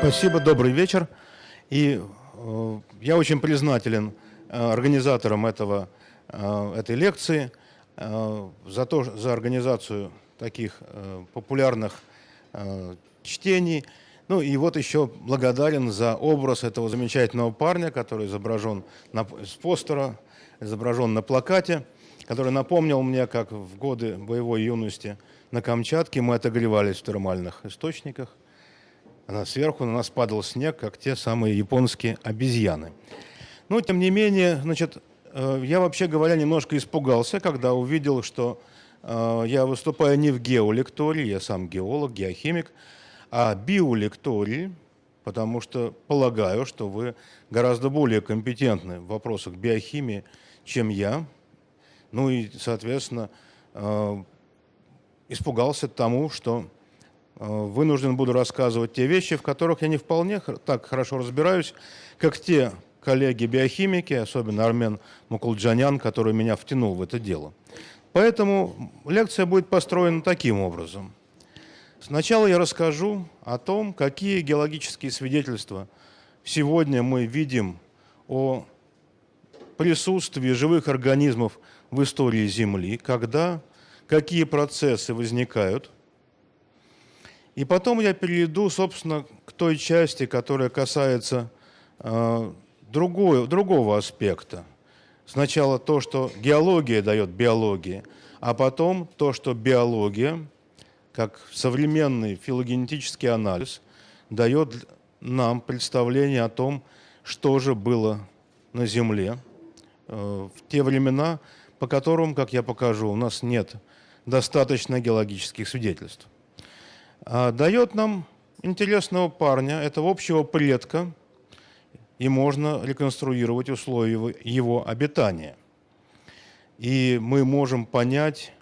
Спасибо, добрый вечер. И э, я очень признателен э, организаторам этого, э, этой лекции э, за, то, за организацию таких э, популярных э, чтений. Ну и вот еще благодарен за образ этого замечательного парня, который изображен на, с постера, изображен на плакате, который напомнил мне, как в годы боевой юности на Камчатке мы отогревались в термальных источниках она сверху на нас падал снег, как те самые японские обезьяны. Но, тем не менее, значит, э, я, вообще говоря, немножко испугался, когда увидел, что э, я выступаю не в геолектории, я сам геолог, геохимик, а биолектории, потому что полагаю, что вы гораздо более компетентны в вопросах биохимии, чем я. Ну и, соответственно, э, испугался тому, что Э, вынужден буду рассказывать те вещи, в которых я не вполне так хорошо разбираюсь, как те коллеги-биохимики, особенно Армен Мукулджанян, который меня втянул в это дело. Поэтому лекция будет построена таким образом. Сначала я расскажу о том, какие геологические свидетельства сегодня мы видим о присутствии живых организмов в истории Земли, когда, какие процессы возникают – и потом я перейду, собственно, к той части, которая касается э, другой, другого аспекта. Сначала то, что геология дает биологии, а потом то, что биология, как современный филогенетический анализ, дает нам представление о том, что же было на Земле э, в те времена, по которым, как я покажу, у нас нет достаточно геологических свидетельств. А, дает нам интересного парня, этого общего предка, и можно реконструировать условия его обитания. И мы можем понять,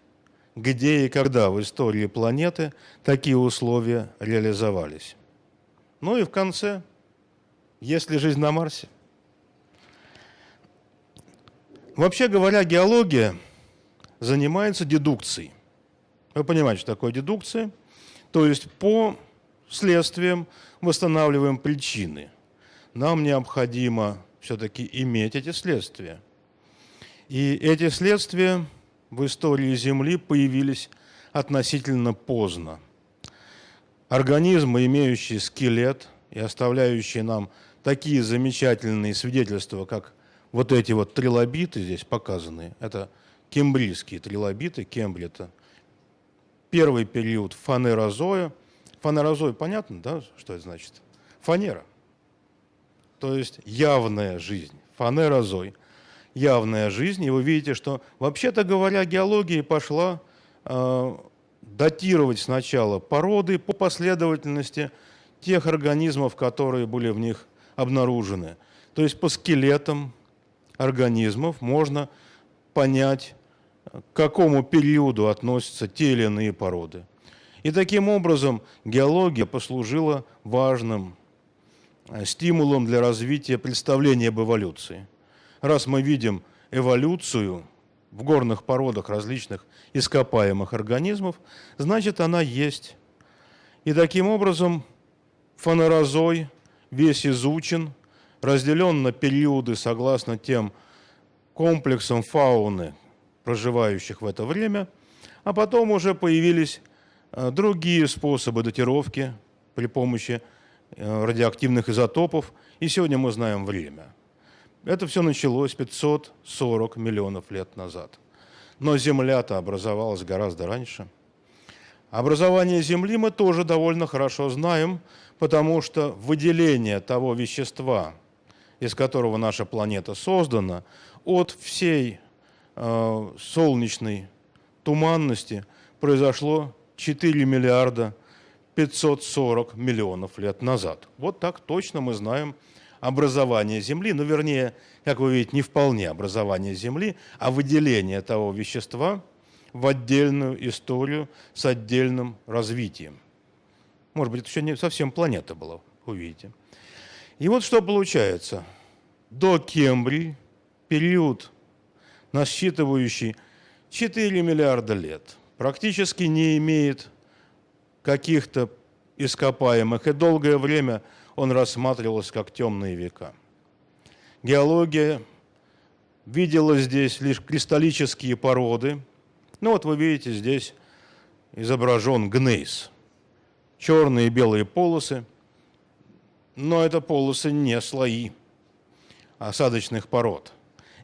где и когда в истории планеты такие условия реализовались. Ну и в конце, есть ли жизнь на Марсе? Вообще говоря, геология занимается дедукцией. Вы понимаете, что такое дедукция? То есть по следствиям восстанавливаем причины. Нам необходимо все-таки иметь эти следствия. И эти следствия в истории Земли появились относительно поздно. Организмы, имеющие скелет и оставляющие нам такие замечательные свидетельства, как вот эти вот трилобиты здесь показаны, это кембрийские трилобиты, Кембри – это первый период фанерозоя. Фанерозой, понятно, да, что это значит? Фанера. То есть явная жизнь. Фанерозой. Явная жизнь. И вы видите, что, вообще-то говоря, геология пошла э, датировать сначала породы по последовательности тех организмов, которые были в них обнаружены. То есть по скелетам организмов можно понять к какому периоду относятся те или иные породы. И таким образом геология послужила важным э, стимулом для развития представления об эволюции. Раз мы видим эволюцию в горных породах различных ископаемых организмов, значит она есть. И таким образом фонорозой весь изучен, разделен на периоды согласно тем комплексам фауны, проживающих в это время, а потом уже появились э, другие способы датировки при помощи э, радиоактивных изотопов, и сегодня мы знаем время. Это все началось 540 миллионов лет назад. Но Земля-то образовалась гораздо раньше. Образование Земли мы тоже довольно хорошо знаем, потому что выделение того вещества, из которого наша планета создана, от всей Э, солнечной туманности произошло 4 миллиарда 540 миллионов лет назад. Вот так точно мы знаем образование Земли, ну, вернее, как вы видите, не вполне образование Земли, а выделение того вещества в отдельную историю с отдельным развитием. Может быть, это еще не совсем планета была, увидите. И вот что получается. До Кембрий, период насчитывающий 4 миллиарда лет, практически не имеет каких-то ископаемых, и долгое время он рассматривался как темные века. Геология видела здесь лишь кристаллические породы. Ну вот вы видите, здесь изображен гнейс. Черные и белые полосы. Но это полосы не слои осадочных пород.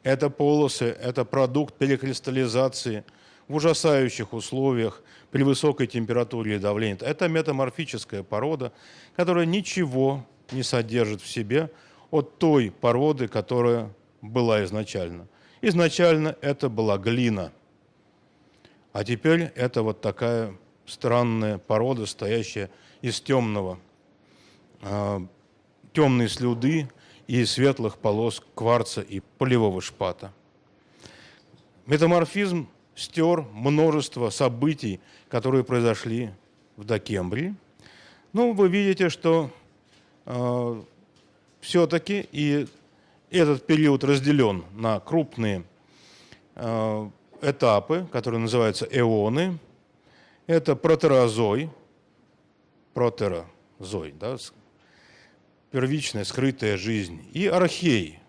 Это полосы, это продукт перекристаллизации в ужасающих условиях при высокой температуре и давлении. Это метаморфическая порода, которая ничего не содержит в себе от той породы, которая была изначально. Изначально это была глина, а теперь это вот такая странная порода, стоящая из темного, темной слюды и светлых полос кварца и полевого шпата. Метаморфизм стер множество событий, которые произошли в Докембрии. Ну, вы видите, что э, все-таки и этот период разделен на крупные э, этапы, которые называются эоны. Это протерозой, протерозой, да, первичная скрытая жизнь, и архей,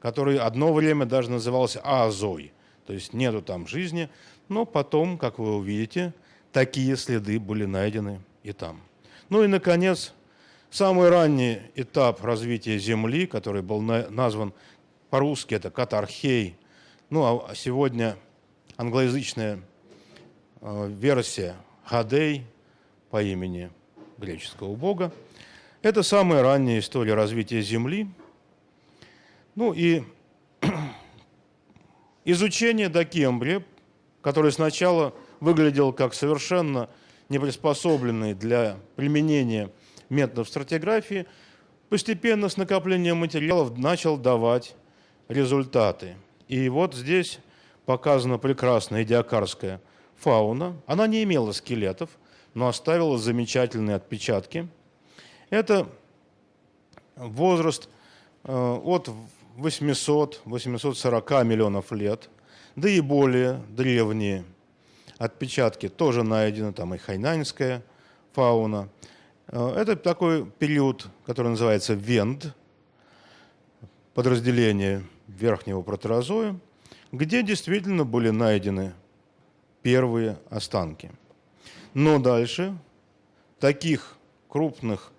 который одно время даже назывался азой, то есть нету там жизни, но потом, как вы увидите, такие следы были найдены и там. Ну и, наконец, самый ранний этап развития Земли, который был назван по-русски, это катархей, ну а сегодня англоязычная э, версия Хадей по имени греческого бога. Это самая ранняя история развития Земли. Ну и изучение Докембрия, который сначала выглядел как совершенно неприспособленный для применения методов стратиграфии, постепенно с накоплением материалов начал давать результаты. И вот здесь показана прекрасная диакарская фауна. Она не имела скелетов, но оставила замечательные отпечатки. Это возраст э, от 800-840 миллионов лет, да и более древние отпечатки тоже найдены, там и хайнаньская фауна. Э, это такой период, который называется Венд, подразделение верхнего протерозоя, где действительно были найдены первые останки. Но дальше таких крупных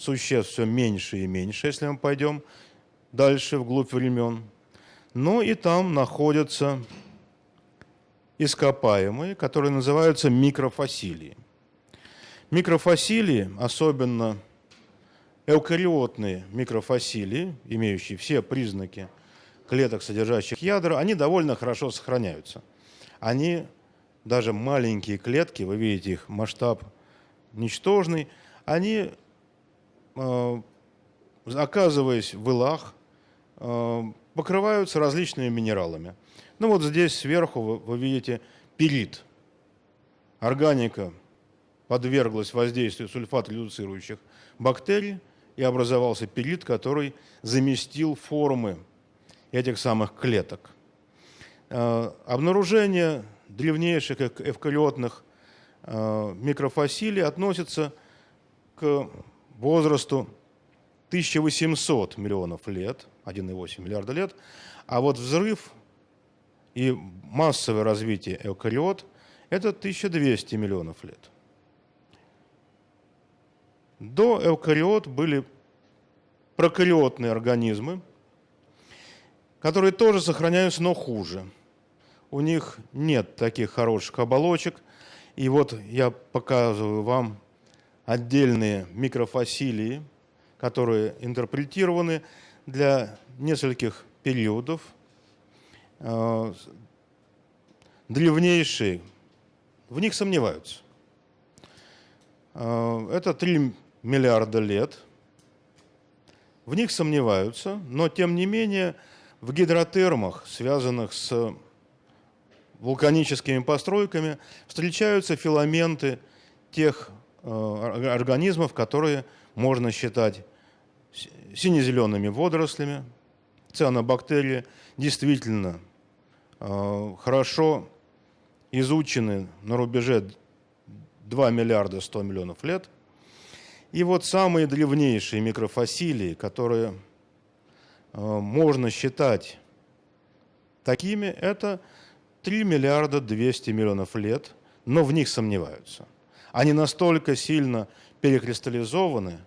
существ все меньше и меньше, если мы пойдем дальше вглубь времен. Но и там находятся ископаемые, которые называются микрофасилии. Микрофасилии, особенно эукариотные микрофасилии, имеющие все признаки клеток, содержащих ядра, они довольно хорошо сохраняются. Они, даже маленькие клетки, вы видите их масштаб ничтожный, они, оказываясь в илах, э, покрываются различными минералами. Ну вот здесь сверху вы, вы видите пирит. Органика подверглась воздействию сульфат-редуцирующих бактерий, и образовался пирит, который заместил формы этих самых клеток. Э, обнаружение древнейших эвкариотных э, микрофасилий относится к возрасту 1800 миллионов лет, 1,8 миллиарда лет, а вот взрыв и массовое развитие эукариот – это 1200 миллионов лет. До эукариот были прокариотные организмы, которые тоже сохраняются, но хуже. У них нет таких хороших оболочек. И вот я показываю вам отдельные микрофасилии, которые интерпретированы для нескольких периодов. Э, древнейшие, в них сомневаются. Э, это 3 миллиарда лет. В них сомневаются, но тем не менее в гидротермах, связанных с вулканическими постройками, встречаются филаменты тех организмов, которые можно считать сине-зелеными водорослями. Цианобактерии действительно э, хорошо изучены на рубеже 2 миллиарда 100 миллионов лет. И вот самые древнейшие микрофасилии, которые э, можно считать такими, это 3 миллиарда 200 миллионов лет, но в них сомневаются. Они настолько сильно перекристаллизованы,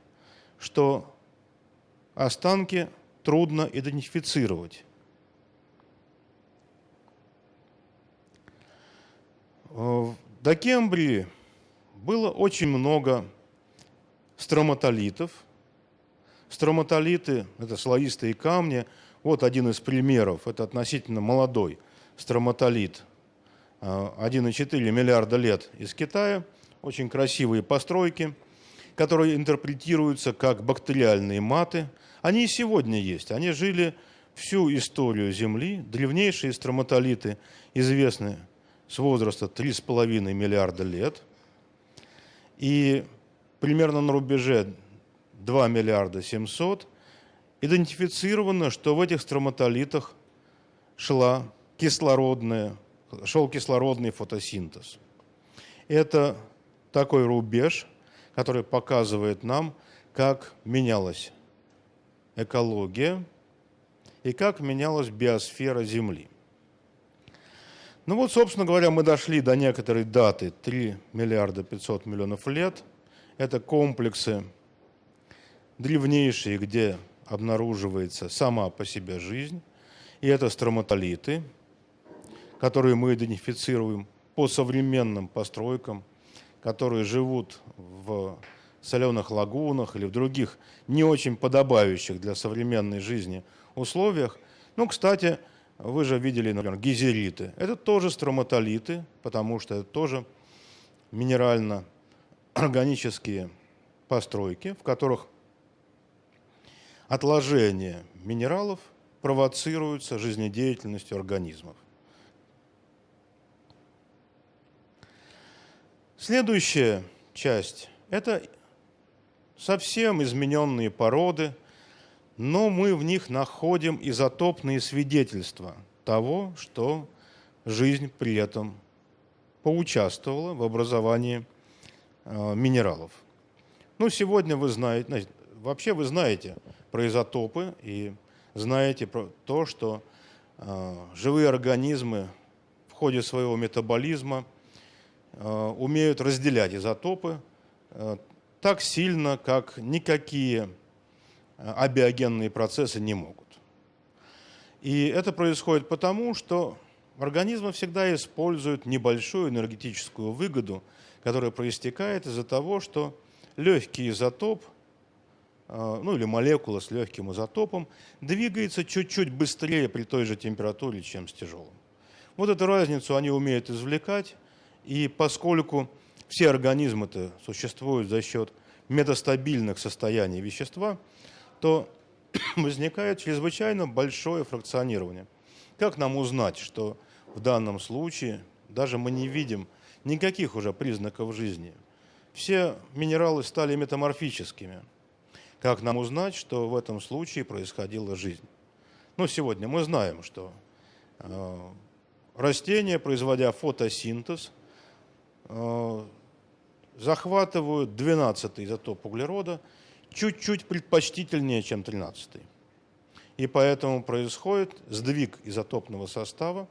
что останки трудно идентифицировать. В Докембрии было очень много строматолитов. Строматолиты – это слоистые камни. Вот один из примеров. Это относительно молодой строматолит. 1,4 миллиарда лет из Китая. Очень красивые постройки, которые интерпретируются как бактериальные маты. Они и сегодня есть. Они жили всю историю Земли. Древнейшие строматолиты известны с возраста 3,5 миллиарда лет. И примерно на рубеже 2 миллиарда 700 идентифицировано, что в этих строматолитах шла кислородная, шел кислородный фотосинтез. Это такой рубеж, который показывает нам, как менялась экология и как менялась биосфера Земли. Ну вот, собственно говоря, мы дошли до некоторой даты 3 миллиарда 500 миллионов лет. Это комплексы древнейшие, где обнаруживается сама по себе жизнь. И это строматолиты, которые мы идентифицируем по современным постройкам, которые живут в соленых лагунах или в других не очень подобающих для современной жизни условиях. Ну, кстати, вы же видели, например, гизериты. Это тоже строматолиты, потому что это тоже минерально-органические постройки, в которых отложение минералов провоцируется жизнедеятельностью организмов. Следующая часть – это совсем измененные породы – но мы в них находим изотопные свидетельства того, что жизнь при этом поучаствовала в образовании э, минералов. Ну, сегодня вы знаете, вообще вы знаете про изотопы и знаете про то, что э, живые организмы в ходе своего метаболизма умеют разделять изотопы так сильно, как никакие абиогенные процессы не могут. И это происходит потому, что организмы всегда используют небольшую энергетическую выгоду, которая проистекает из-за того, что легкий изотоп, э, ну или молекула с легким изотопом, двигается чуть-чуть быстрее при той же температуре, чем с тяжелым. Вот эту разницу они умеют извлекать, и поскольку все организмы-то существуют за счет метастабильных состояний вещества, то возникает чрезвычайно большое фракционирование. Как нам узнать, что в данном случае даже мы не видим никаких уже признаков жизни? Все минералы стали метаморфическими. Как нам узнать, что в этом случае происходила жизнь? Ну, сегодня мы знаем, что э, растения, производя фотосинтез, захватывают 12 изотоп углерода – чуть-чуть предпочтительнее, чем 13-й. И поэтому происходит сдвиг изотопного состава,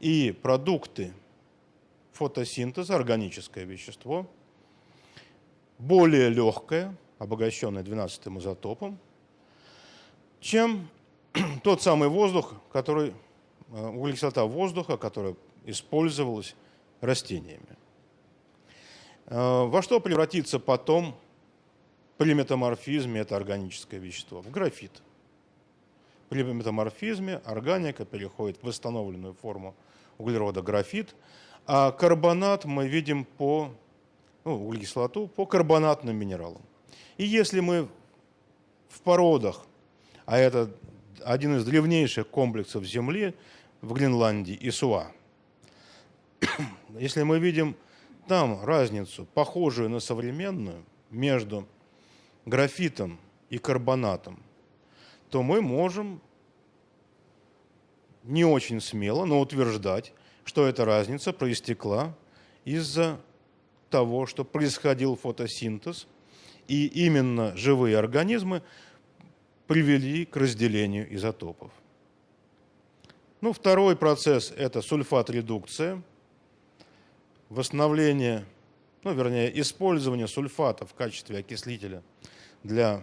и продукты фотосинтеза, органическое вещество, более легкое, обогащенное 12 изотопом, чем тот самый воздух, который, э, углекислота воздуха, которая использовалась растениями. Э, во что превратится потом при метаморфизме это органическое вещество, в графит. При метаморфизме органика переходит в восстановленную форму углерода графит, а карбонат мы видим по, ну, углекислоту по карбонатным минералам. И если мы в породах, а это один из древнейших комплексов Земли в Гренландии, Исуа, если мы видим там разницу, похожую на современную, между графитом и карбонатом, то мы можем не очень смело, но утверждать, что эта разница проистекла из-за того, что происходил фотосинтез, и именно живые организмы привели к разделению изотопов. Ну, второй процесс – это сульфат-редукция, восстановление, ну, вернее, использование сульфата в качестве окислителя для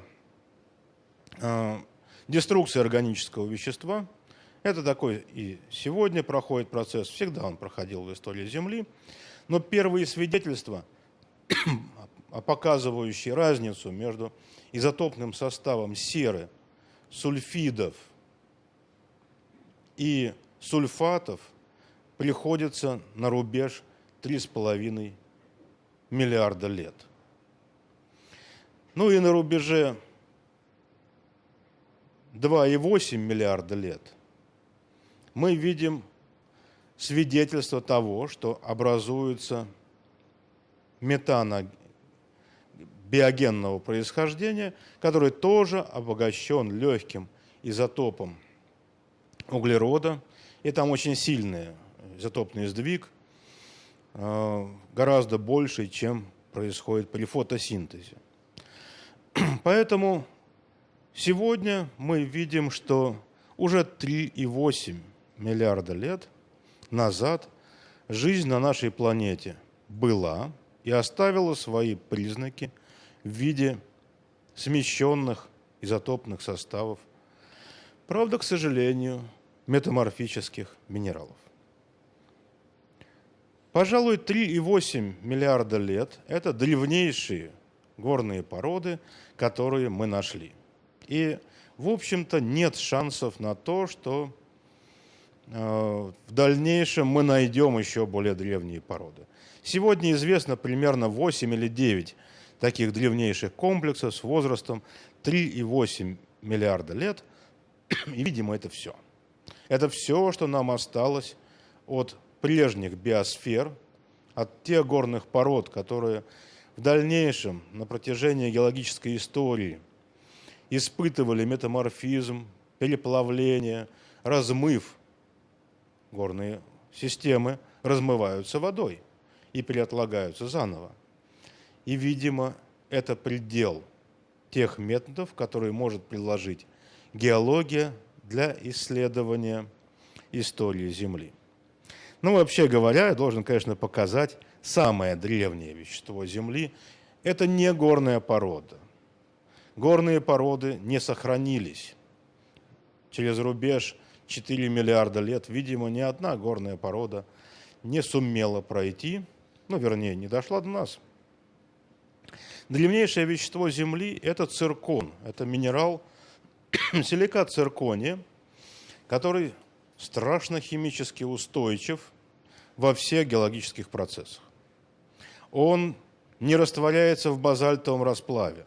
э, деструкции органического вещества. Это такой и сегодня проходит процесс, всегда он проходил в истории Земли. Но первые свидетельства, показывающие разницу между изотопным составом серы, сульфидов и сульфатов, приходится на рубеж 3,5 миллиарда лет. Ну и на рубеже 2,8 миллиарда лет мы видим свидетельство того, что образуется метана биогенного происхождения, который тоже обогащен легким изотопом углерода. И там очень сильный изотопный сдвиг, гораздо больше, чем происходит при фотосинтезе. Поэтому сегодня мы видим, что уже 3,8 миллиарда лет назад жизнь на нашей планете была и оставила свои признаки в виде смещенных изотопных составов, правда, к сожалению, метаморфических минералов. Пожалуй, 3,8 миллиарда лет – это древнейшие горные породы, которые мы нашли. И, в общем-то, нет шансов на то, что Э, в дальнейшем мы найдем еще более древние породы. Сегодня известно примерно 8 или 9 таких древнейших комплексов с возрастом 3,8 миллиарда лет. И, видимо, это все. Это все, что нам осталось от прежних биосфер, от тех горных пород, которые в дальнейшем на протяжении геологической истории испытывали метаморфизм, переплавление, размыв горные системы размываются водой и переотлагаются заново. И, видимо, это предел тех методов, которые может предложить геология для исследования истории Земли. Ну, вообще говоря, я должен, конечно, показать самое древнее вещество Земли. Это не горная порода. Горные породы не сохранились. Через рубеж 4 миллиарда лет, видимо, ни одна горная порода не сумела пройти, ну, вернее, не дошла до нас. Древнейшее вещество Земли – это циркон, это минерал, силикат циркония, который страшно химически устойчив во всех геологических процессах. Он не растворяется в базальтовом расплаве,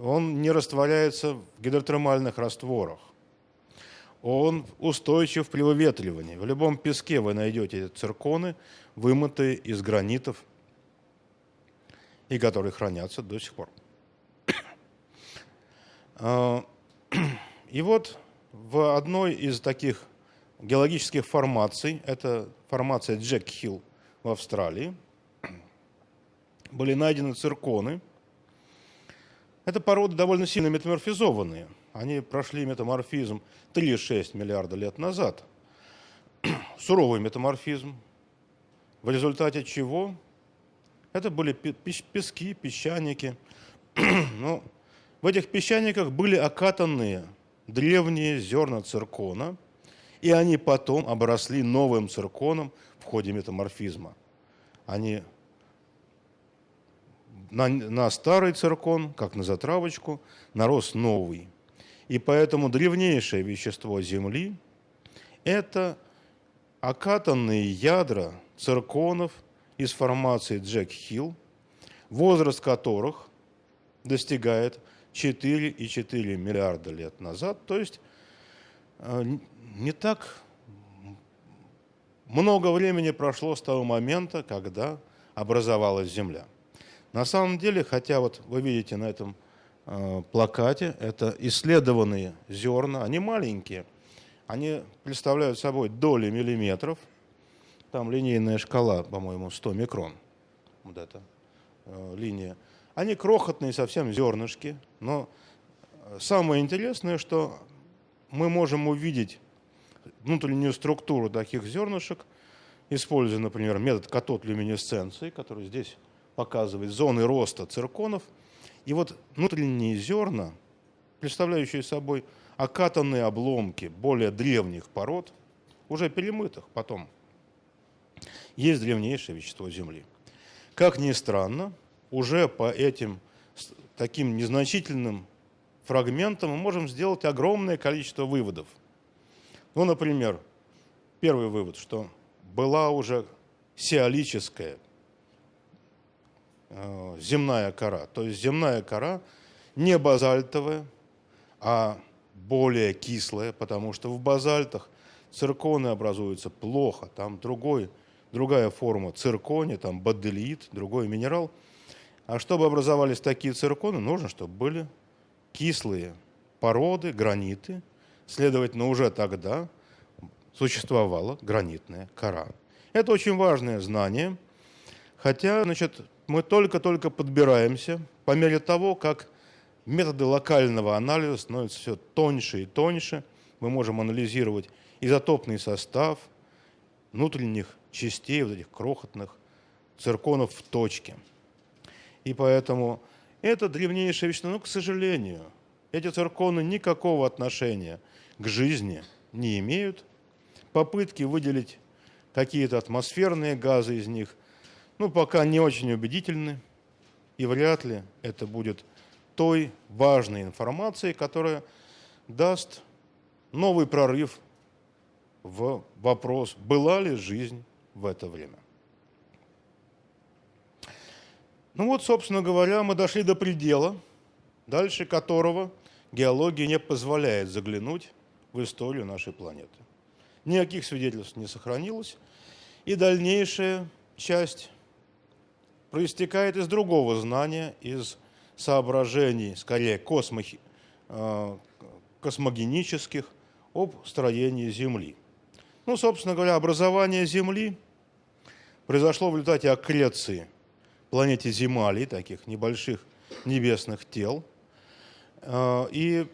он не растворяется в гидротермальных растворах, он устойчив при выветривании. В любом песке вы найдете цирконы, вымытые из гранитов, и которые хранятся до сих пор. А, и вот в одной из таких геологических формаций, это формация Джек Хилл в Австралии, были найдены цирконы. Это породы довольно сильно метаморфизованные – они прошли метаморфизм 3,6 миллиарда лет назад. Суровый метаморфизм, в результате чего это были пески, песчаники. ну, в этих песчаниках были окатанные древние зерна циркона, и они потом обросли новым цирконом в ходе метаморфизма. Они на, на старый циркон, как на затравочку, нарос новый – и поэтому древнейшее вещество Земли – это окатанные ядра цирконов из формации Джек-Хилл, возраст которых достигает 4,4 миллиарда лет назад. То есть э, не так много времени прошло с того момента, когда образовалась Земля. На самом деле, хотя вот вы видите на этом Э, плакате. Это исследованные зерна, они маленькие, они представляют собой доли миллиметров, там линейная шкала, по-моему, 100 микрон, вот эта э, линия. Они крохотные совсем зернышки, но самое интересное, что мы можем увидеть внутреннюю структуру таких зернышек, используя, например, метод катод-люминесценции, который здесь показывает зоны роста цирконов. И вот внутренние зерна, представляющие собой окатанные обломки более древних пород, уже перемытых потом, есть древнейшее вещество Земли. Как ни странно, уже по этим таким незначительным фрагментам мы можем сделать огромное количество выводов. Ну, например, первый вывод, что была уже сиалическая э, земная кора. То есть земная кора не базальтовая, а более кислая, потому что в базальтах цирконы образуются плохо, там другой, другая форма циркония, там баделит, другой минерал. А чтобы образовались такие цирконы, нужно, чтобы были кислые породы, граниты. Следовательно, уже тогда существовала гранитная кора. Это очень важное знание, хотя значит, мы только-только подбираемся по мере того, как методы локального анализа становятся все тоньше и тоньше. Мы можем анализировать изотопный состав внутренних частей, вот этих крохотных цирконов в точке. И поэтому это древнейшее вещество. Но, к сожалению, эти цирконы никакого отношения к жизни не имеют попытки выделить какие-то атмосферные газы из них, ну, пока не очень убедительны, и вряд ли это будет той важной информацией, которая даст новый прорыв в вопрос, была ли жизнь в это время. Ну вот, собственно говоря, мы дошли до предела, дальше которого геология не позволяет заглянуть в историю нашей планеты никаких свидетельств не сохранилось. И дальнейшая часть проистекает из другого знания, из соображений, скорее космо, э, космогенических, об строении Земли. Ну, собственно говоря, образование Земли произошло в результате аккреции планете Земали, таких небольших небесных тел. Э, и,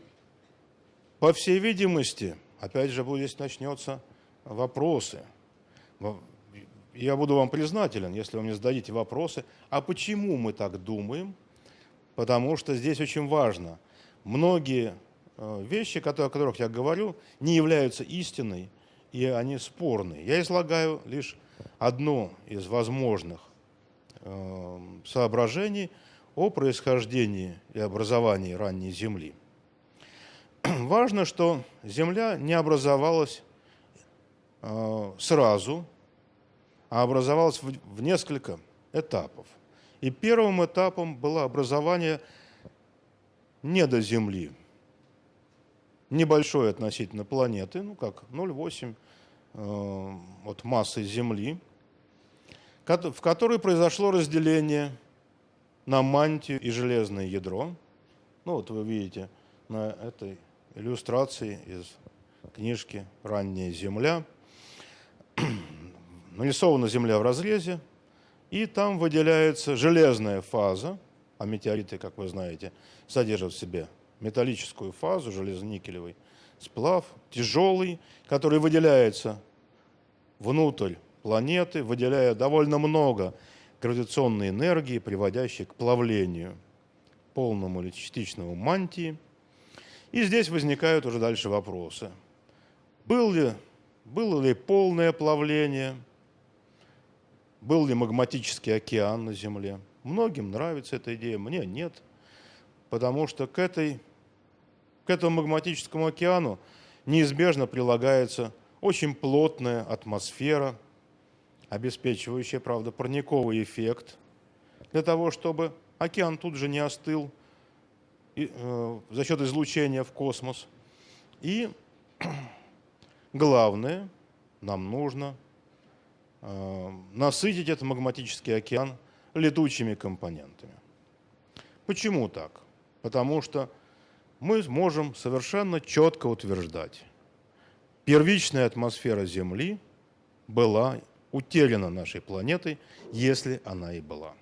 по всей видимости, опять же, здесь начнется вопросы. Я буду вам признателен, если вы мне зададите вопросы, а почему мы так думаем? Потому что здесь очень важно. Многие э, вещи, о которых я говорю, не являются истиной, и они спорные. Я излагаю лишь одно из возможных соображений о происхождении и образовании ранней Земли. важно, что Земля не образовалась э, сразу, а образовалась в, несколько этапов. И первым этапом было образование недо Земли, небольшой относительно планеты, ну как 0,8 э, от массы Земли, в которой произошло разделение на мантию и железное ядро. Ну вот вы видите на этой иллюстрации из книжки «Ранняя земля». Нарисована Земля в разрезе, и там выделяется железная фаза, а метеориты, как вы знаете, содержат в себе металлическую фазу, железоникелевый сплав, тяжелый, который выделяется внутрь планеты, выделяя довольно много гравитационной энергии, приводящей к плавлению полному или частичному мантии – и здесь возникают уже дальше вопросы. Был ли, было ли полное плавление? Был ли магматический океан на Земле? Многим нравится эта идея, мне нет. Потому что к, этой, к этому магматическому океану неизбежно прилагается очень плотная атмосфера, обеспечивающая, правда, парниковый эффект, для того, чтобы океан тут же не остыл, Э, за счет излучения в космос. И главное, нам нужно э, насытить этот магматический океан летучими компонентами. Почему так? Потому что мы можем совершенно четко утверждать, первичная атмосфера Земли была утеряна нашей планетой, если она и была.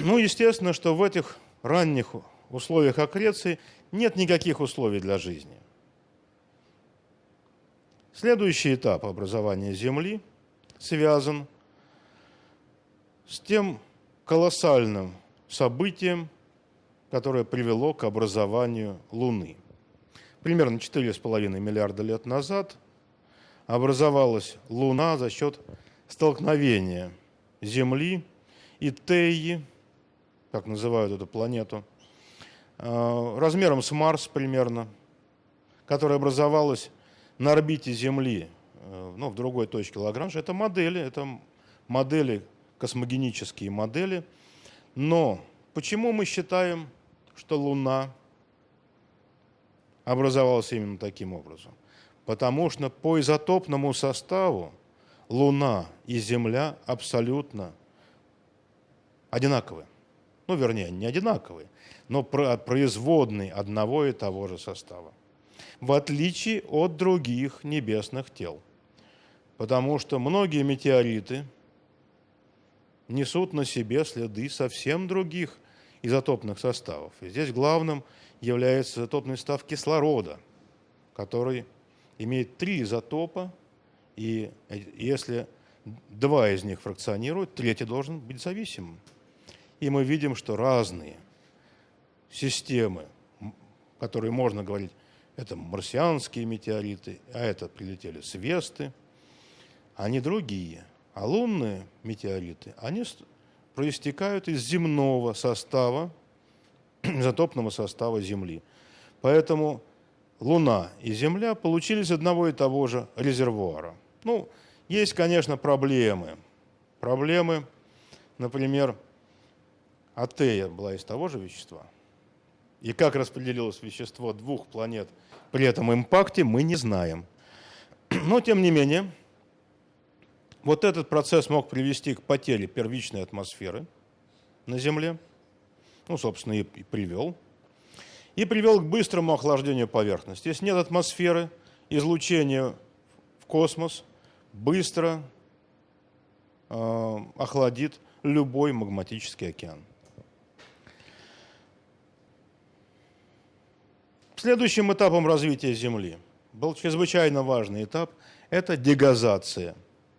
Ну, естественно, что в этих ранних условиях аккреции нет никаких условий для жизни. Следующий этап образования Земли связан с тем колоссальным событием, которое привело к образованию Луны. Примерно 4,5 миллиарда лет назад образовалась Луна за счет столкновения Земли и Теи, как называют эту планету, э, размером с Марс примерно, которая образовалась на орбите Земли, э, ну, в другой точке Лагранжа. Это модели, это модели, космогенические модели. Но почему мы считаем, что Луна образовалась именно таким образом? Потому что по изотопному составу Луна и Земля абсолютно одинаковые ну, вернее, не одинаковые, но производные одного и того же состава. В отличие от других небесных тел. Потому что многие метеориты несут на себе следы совсем других изотопных составов. И здесь главным является изотопный состав кислорода, который имеет три изотопа, и если два из них фракционируют, третий должен быть зависимым. И мы видим, что разные системы, которые можно говорить, это марсианские метеориты, а это прилетели с Весты, они другие. А лунные метеориты, они проистекают из земного состава, изотопного состава Земли. Поэтому Луна и Земля получились из одного и того же резервуара. Ну, есть, конечно, проблемы. Проблемы, например, Атея была из того же вещества. И как распределилось вещество двух планет при этом импакте, мы не знаем. Но, тем не менее, вот этот процесс мог привести к потере первичной атмосферы на Земле. Ну, собственно, и, привел. И привел к быстрому охлаждению поверхности. Если нет атмосферы, излучение в космос быстро э, охладит любой магматический океан. Следующим этапом развития Земли был чрезвычайно важный этап – это дегазация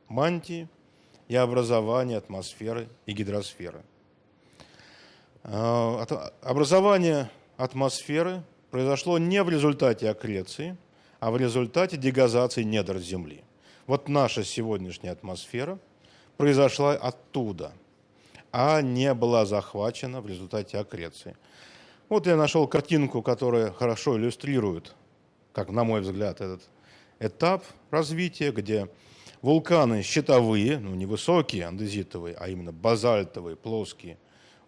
мантии и образование атмосферы и гидросферы. А, образование атмосферы произошло не в результате аккреции, а в результате дегазации недр Земли. Вот наша сегодняшняя атмосфера произошла оттуда, а не была захвачена в результате аккреции. Вот я нашел картинку, которая хорошо иллюстрирует, как на мой взгляд, этот этап развития, где вулканы щитовые, ну не высокие андезитовые, а именно базальтовые, плоские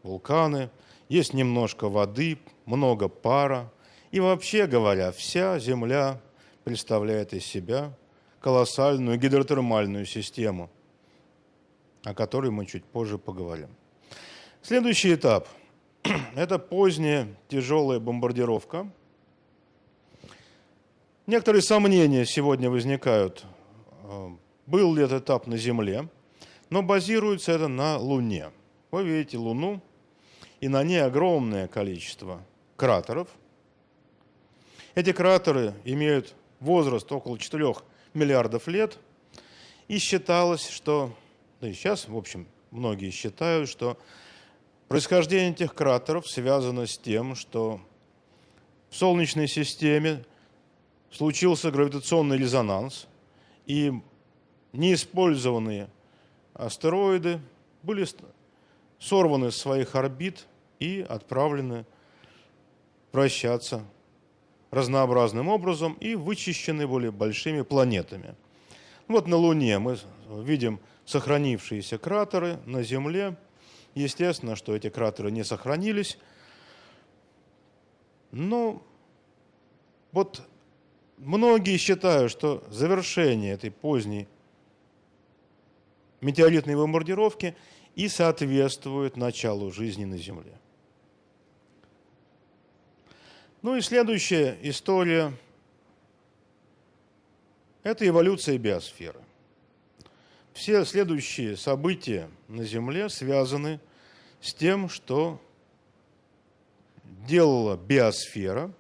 вулканы, есть немножко воды, много пара. И вообще говоря, вся Земля представляет из себя колоссальную гидротермальную систему, о которой мы чуть позже поговорим. Следующий этап – это поздняя тяжелая бомбардировка. Некоторые сомнения сегодня возникают, э, был ли этот этап на Земле, но базируется это на Луне. Вы видите Луну, и на ней огромное количество кратеров. Эти кратеры имеют возраст около 4 миллиардов лет, и считалось, что, да и сейчас, в общем, многие считают, что Происхождение этих кратеров связано с тем, что в Солнечной системе случился гравитационный резонанс, и неиспользованные астероиды были сорваны с своих орбит и отправлены вращаться разнообразным образом и вычищены были большими планетами. Вот на Луне мы видим сохранившиеся кратеры, на Земле Естественно, что эти кратеры не сохранились. Но вот многие считают, что завершение этой поздней метеоритной бомбардировки и соответствует началу жизни на Земле. Ну и следующая история – это эволюция биосферы. все следующие события на Земле связаны с тем, что делала биосфера,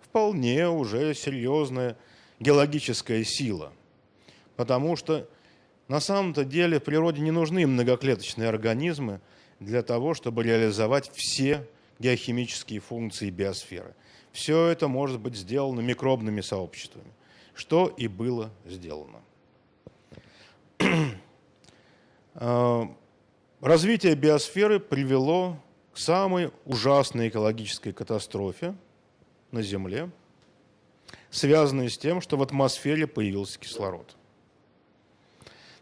вполне уже серьезная геологическая сила. Потому что на самом-то деле в природе не нужны многоклеточные организмы для того, чтобы реализовать все геохимические функции биосферы. Все это может быть сделано микробными сообществами, что и было сделано. А, развитие биосферы привело к самой ужасной экологической катастрофе на Земле, связанной с тем, что в атмосфере появился кислород.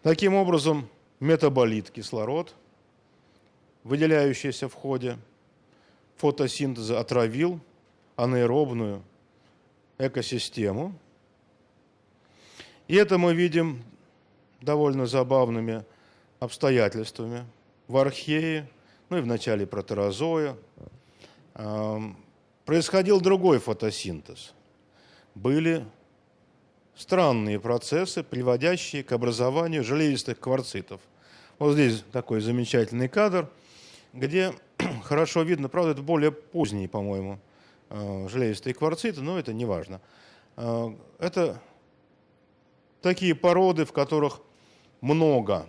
Таким образом, метаболит кислород, выделяющийся в ходе фотосинтеза, отравил анаэробную экосистему. И это мы видим довольно забавными обстоятельствами. В архее, ну и в начале протерозоя, происходил другой фотосинтез. Были странные процессы, приводящие к образованию железистых кварцитов. Вот здесь такой замечательный кадр, где хорошо видно, правда, это более поздние, по-моему, э, железистые кварциты, но это не важно. Э, это такие породы, в которых много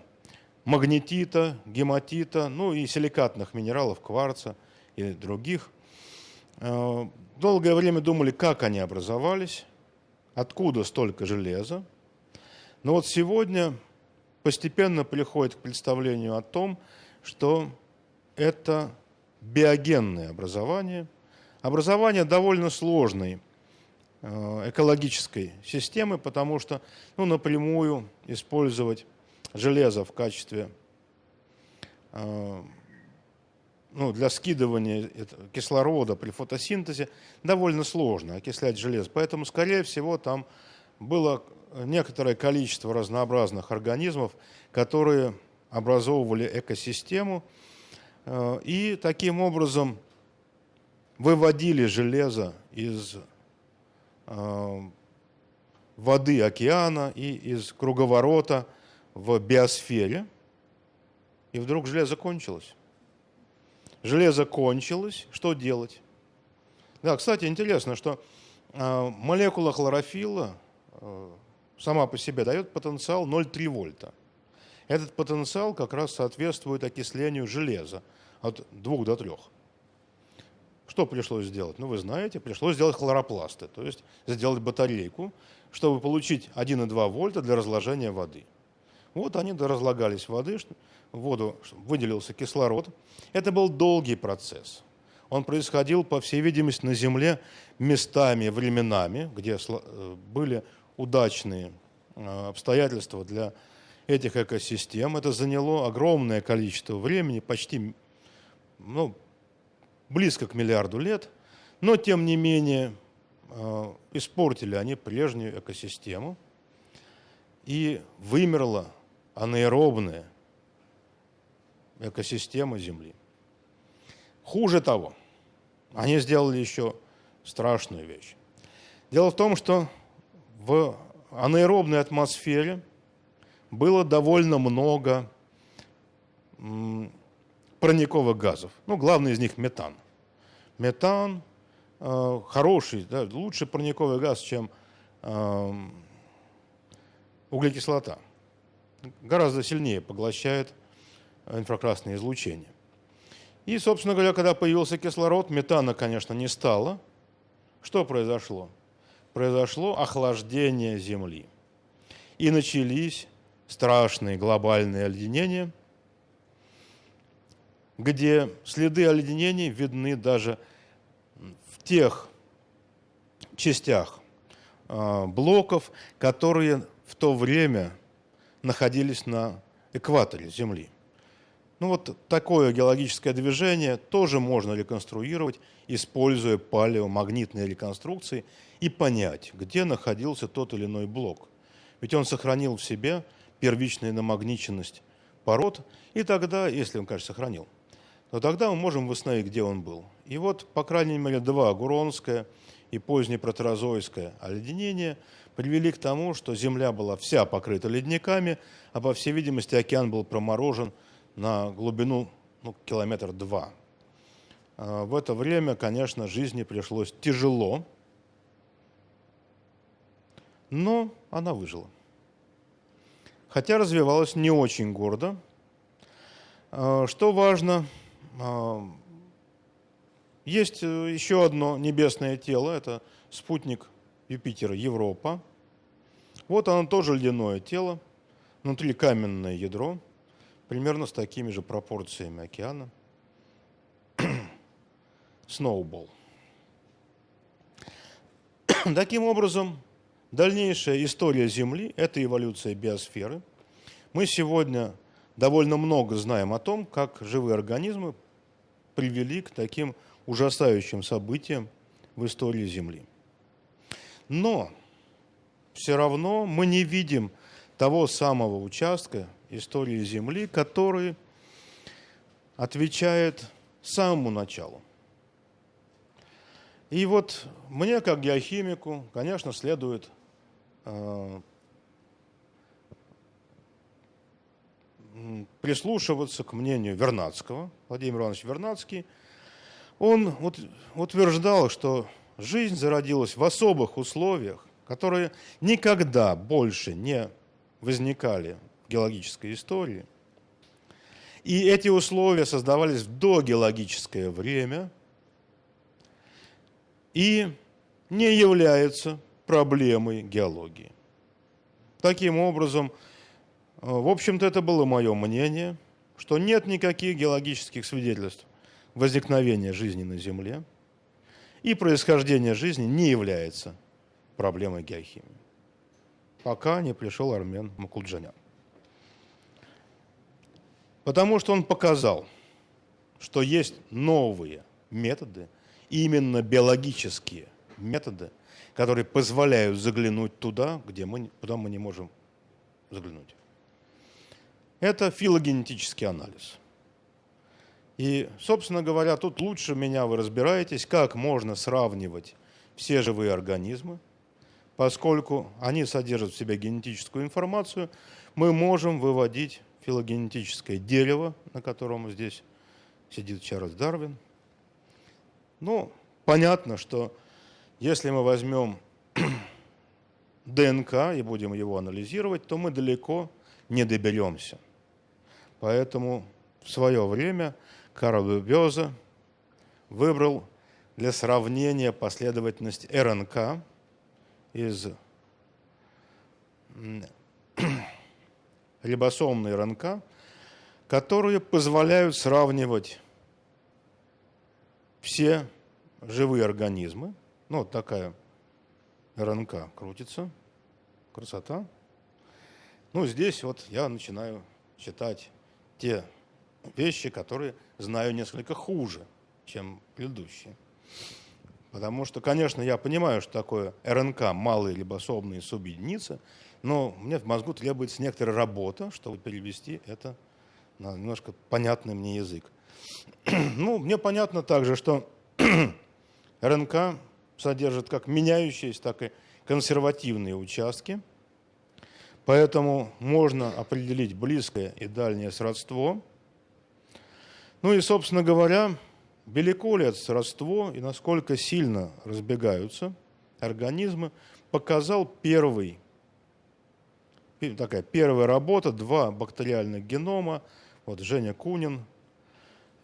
магнетита, гематита, ну и силикатных минералов, кварца и других. Э, долгое время думали, как они образовались, откуда столько железа. Но вот сегодня постепенно приходит к представлению о том, что это биогенное образование, образование довольно сложной э, экологической системы, потому что ну, напрямую использовать железо в качестве э, ну, для скидывания кислорода при фотосинтезе довольно сложно окислять железо. Поэтому, скорее всего, там было некоторое количество разнообразных организмов, которые образовывали экосистему и таким образом выводили железо из э, воды океана и из круговорота в биосфере. И вдруг железо кончилось. Железо кончилось, что делать? Да, кстати, интересно, что э, молекула хлорофилла э, сама по себе дает потенциал 0,3 вольта. Этот потенциал как раз соответствует окислению железа от 2 до 3. Что пришлось сделать? Ну, вы знаете, пришлось сделать хлоропласты, то есть сделать батарейку, чтобы получить 1,2 вольта для разложения воды. Вот они доразлагались воды, в воду выделился кислород. Это был долгий процесс. Он происходил, по всей видимости, на Земле местами, временами, где э, были удачные э, обстоятельства для этих экосистем. Это заняло огромное количество времени, почти ну, близко к миллиарду лет, но тем не менее э, испортили они прежнюю экосистему, и вымерла анаэробная экосистема Земли. Хуже того, они сделали еще страшную вещь. Дело в том, что в анаэробной атмосфере было довольно много парниковых газов. Ну, главный из них метан. Метан э, хороший, да, лучший парниковый газ, чем э, углекислота гораздо сильнее поглощает инфракрасное излучение. И, собственно говоря, когда появился кислород, метана, конечно, не стало. Что произошло? Произошло охлаждение Земли. И начались страшные глобальные оледенения, где следы оледенений видны даже в тех частях а, блоков, которые в то время находились на экваторе Земли. Ну вот такое геологическое движение тоже можно реконструировать, используя палеомагнитные реконструкции и понять, где находился тот или иной блок. Ведь он сохранил в себе первичную намагниченность пород, и тогда, если он, конечно, сохранил, то тогда мы можем восстановить, где он был. И вот, по крайней мере, два, Гуронская и позднее протерозойское оледенение привели к тому, что Земля была вся покрыта ледниками, а по всей видимости океан был проморожен на глубину ну, километр два. А, в это время, конечно, жизни пришлось тяжело, но она выжила. Хотя развивалась не очень гордо. А, что важно, а, есть э, еще одно небесное тело, это спутник Юпитера Европа. Вот оно тоже ледяное тело, внутри каменное ядро, примерно с такими же пропорциями океана. Сноубол. Таким образом, дальнейшая история Земли – это эволюция биосферы. Мы сегодня довольно много знаем о том, как живые организмы привели к таким ужасающим событиям в истории Земли. Но все равно мы не видим того самого участка истории Земли, который отвечает самому началу. И вот мне, как геохимику, конечно, следует прислушиваться к мнению Вернадского, Владимир Иванович Вернадский – он утверждал, что жизнь зародилась в особых условиях, которые никогда больше не возникали в геологической истории. И эти условия создавались в догеологическое время и не являются проблемой геологии. Таким образом, в общем-то, это было мое мнение, что нет никаких геологических свидетельств возникновение жизни на Земле и происхождение жизни не является проблемой геохимии. Пока не пришел Армен Макулджанян. Потому что он показал, что есть новые методы, именно биологические методы, которые позволяют заглянуть туда, где мы, куда мы не можем заглянуть. Это филогенетический анализ. И, собственно говоря, тут лучше меня вы разбираетесь, как можно сравнивать все живые организмы, поскольку они содержат в себе генетическую информацию, мы можем выводить филогенетическое дерево, на котором здесь сидит Чарльз Дарвин. Ну, понятно, что если мы возьмем ДНК и будем его анализировать, то мы далеко не доберемся. Поэтому в свое время Карл Бёза выбрал для сравнения последовательность РНК из рибосомной РНК, которые позволяют сравнивать все живые организмы. Ну, вот такая РНК крутится. Красота. Ну, здесь вот я начинаю читать те вещи, которые знаю несколько хуже, чем предыдущие. Потому что, конечно, я понимаю, что такое РНК, малые рибосомные субъединицы, но мне в мозгу требуется некоторая работа, чтобы перевести это на немножко понятный мне язык. ну, мне понятно также, что РНК содержит как меняющиеся, так и консервативные участки, поэтому можно определить близкое и дальнее сродство – ну и, собственно говоря, велико ли это сродство и насколько сильно разбегаются организмы, показал первый, такая первая работа, два бактериальных генома, вот Женя Кунин,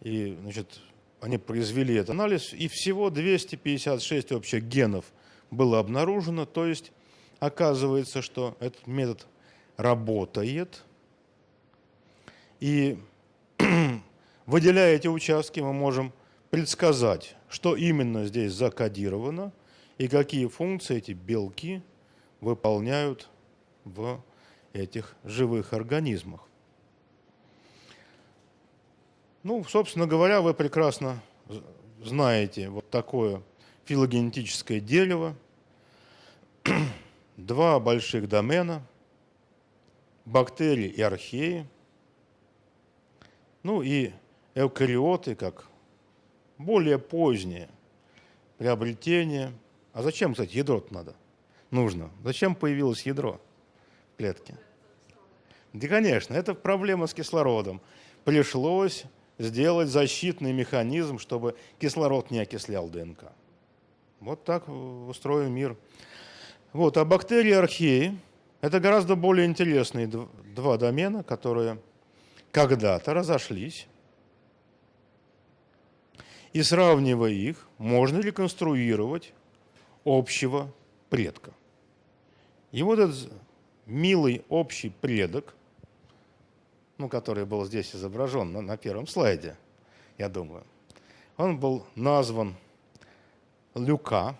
и, значит, они произвели этот анализ, и всего 256 общих генов было обнаружено, то есть оказывается, что этот метод работает, и Выделяя эти участки, мы можем предсказать, что именно здесь закодировано и какие функции эти белки выполняют в этих живых организмах. Ну, собственно говоря, вы прекрасно знаете вот такое филогенетическое дерево, два больших домена, бактерии и археи, ну и эукариоты, как более позднее приобретение А зачем, кстати, ядро надо? Нужно. Зачем появилось ядро в клетке? Да, конечно, это проблема с кислородом. Пришлось сделать защитный механизм, чтобы кислород не окислял ДНК. Вот так устроен мир. Вот, а бактерии археи – это гораздо более интересные два домена, которые когда-то разошлись. И сравнивая их, можно реконструировать общего предка. И вот этот милый общий предок, ну, который был здесь изображен на, на первом слайде, я думаю, он был назван Люка,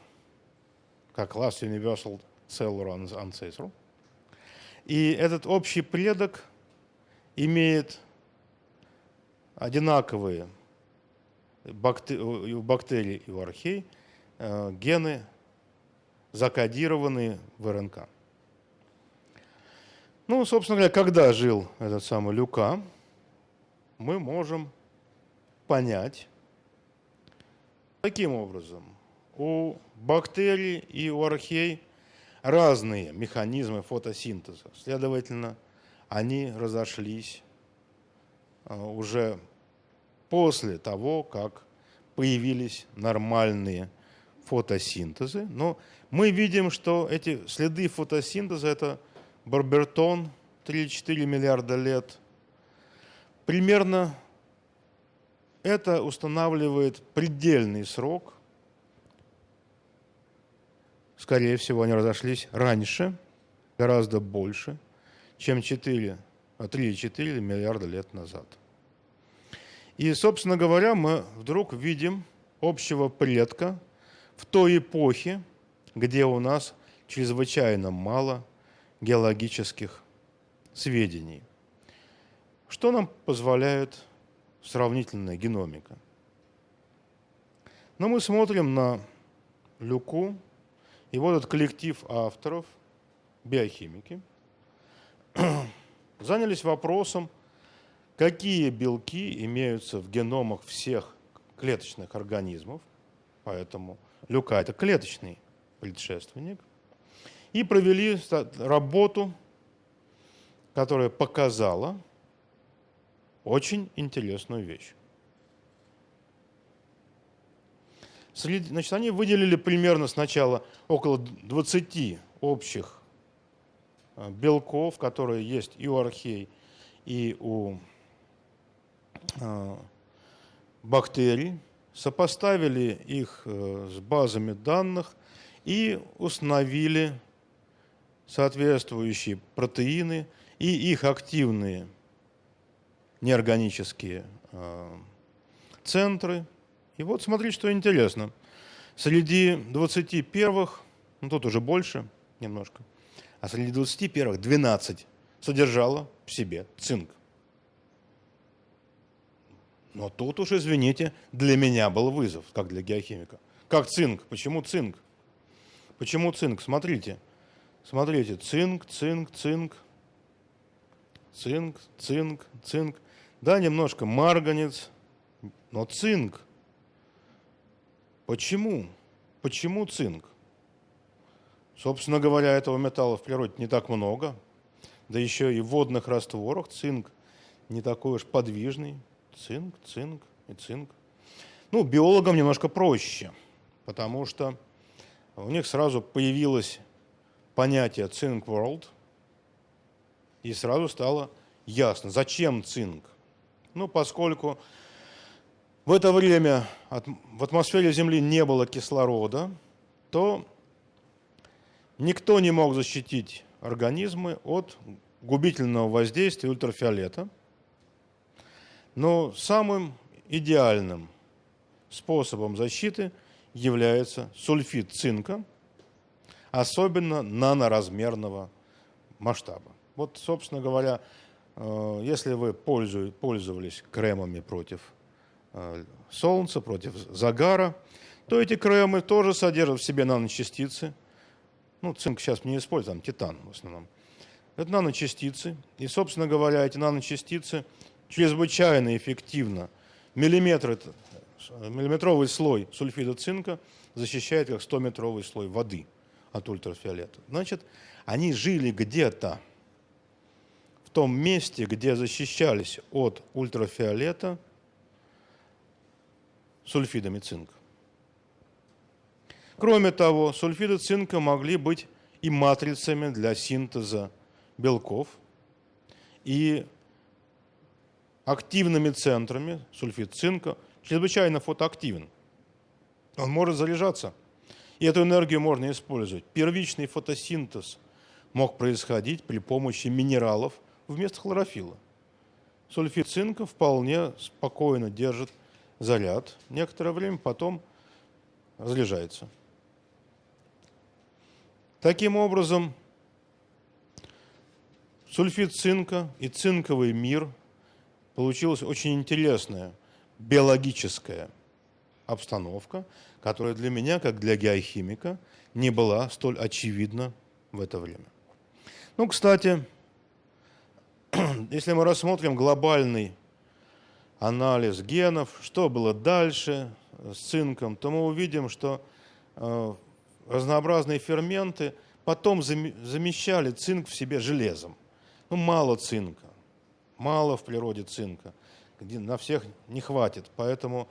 как класс Universal Cellular Ancestral. И этот общий предок имеет одинаковые у бактерий и у архей э, гены, закодированные в РНК. Ну, собственно говоря, когда жил этот самый Люка, мы можем понять таким образом. У бактерий и у архей разные механизмы фотосинтеза. Следовательно, они разошлись а, уже после того, как появились нормальные фотосинтезы. Но мы видим, что эти следы фотосинтеза – это Барбертон 3-4 миллиарда лет. Примерно это устанавливает предельный срок. Скорее всего, они разошлись раньше, гораздо больше, чем 4, 3-4 миллиарда лет назад. И, собственно говоря, мы вдруг видим общего предка в той эпохе, где у нас чрезвычайно мало геологических сведений. Что нам позволяет сравнительная геномика? Но мы смотрим на Люку, и вот этот коллектив авторов, биохимики, занялись вопросом, какие белки имеются в геномах всех клеточных организмов, поэтому Люка – это клеточный предшественник, и провели работу, которая показала очень интересную вещь. Значит, они выделили примерно сначала около 20 общих э, белков, которые есть и у архей, и у э, бактерий, сопоставили их э, с базами данных и установили соответствующие протеины и их активные неорганические э, центры. И вот смотрите, что интересно. Среди 20 первых, ну тут уже больше немножко, а среди 20 первых 12 содержало в себе цинк. Но тут уж, извините, для меня был вызов, как для геохимика. Как цинк? Почему цинк? Почему цинк? Смотрите, Смотрите, цинк, цинк, цинк, цинк, цинк, цинк. Да, немножко марганец, но цинк. Почему? Почему цинк? Собственно говоря, этого металла в природе не так много. Да еще и в водных растворах цинк не такой уж подвижный. Цинк, цинк и цинк. Ну, биологам немножко проще, потому что у них сразу появилась понятие Think World, и сразу стало ясно, зачем цинк. Ну, поскольку в это время в атмосфере Земли не было кислорода, то никто не мог защитить организмы от губительного воздействия ультрафиолета. Но самым идеальным способом защиты является сульфид цинка – особенно наноразмерного масштаба. Вот, собственно говоря, э, если вы пользовались кремами против э, солнца, против загара, то эти кремы тоже содержат в себе наночастицы. Ну, цинк сейчас не используем, титан в основном. Это наночастицы. И, собственно говоря, эти наночастицы чрезвычайно эффективно, миллиметры миллиметровый слой сульфида цинка защищает как 100-метровый слой воды от ультрафиолета. Значит, они жили где-то в том месте, где защищались от ультрафиолета сульфидами цинка. Кроме того, сульфиды цинка могли быть и матрицами для синтеза белков, и активными центрами, сульфид цинка, чрезвычайно фотоактивен. Он может заряжаться, и эту энергию можно использовать. Первичный фотосинтез мог происходить при помощи минералов вместо хлорофилла. Сульфид цинка вполне спокойно держит заряд. Некоторое время потом разряжается. Таким образом, сульфид цинка и цинковый мир получилась очень интересная биологическая обстановка, которая для меня, как для геохимика, не была столь очевидна в это время. Ну, кстати, если мы рассмотрим глобальный анализ генов, что было дальше с цинком, то мы увидим, что э, разнообразные ферменты потом замещали цинк в себе железом. Ну, мало цинка, мало в природе цинка, на всех не хватит. Поэтому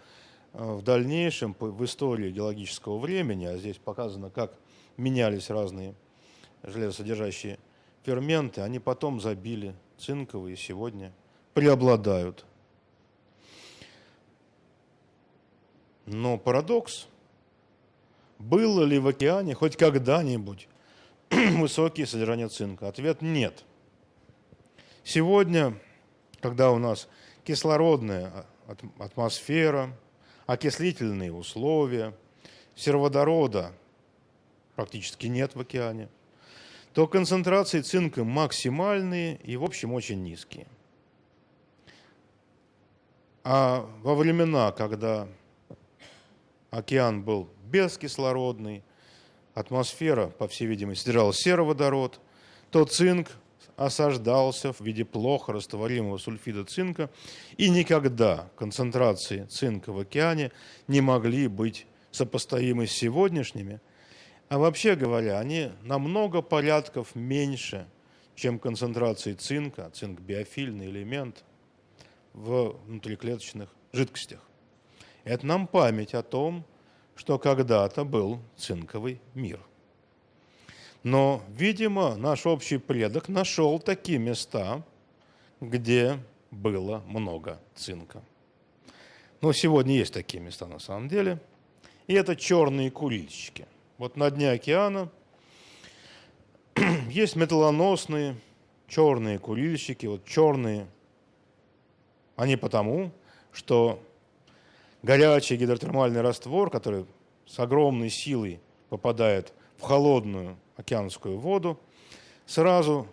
в дальнейшем, в истории геологического времени, а здесь показано, как менялись разные железосодержащие ферменты, они потом забили цинковые сегодня преобладают. Но парадокс – было ли в океане хоть когда-нибудь высокие содержания цинка? Ответ – нет. Сегодня, когда у нас кислородная атмосфера, окислительные условия, сероводорода практически нет в океане, то концентрации цинка максимальные и, в общем, очень низкие. А во времена, когда океан был бескислородный, атмосфера, по всей видимости, содержала сероводород, то цинк осаждался в виде плохо растворимого сульфида цинка, и никогда концентрации цинка в океане не могли быть сопоставимы с сегодняшними, а вообще говоря, они намного порядков меньше, чем концентрации цинка, цинк – биофильный элемент в внутриклеточных жидкостях. Это нам память о том, что когда-то был цинковый мир. Но, видимо, наш общий предок нашел такие места, где было много цинка. Но сегодня есть такие места на самом деле. И это черные курильщики. Вот на дне океана есть металлоносные черные курильщики. Вот черные, они потому, что горячий гидротермальный раствор, который с огромной силой попадает в холодную океанскую воду, сразу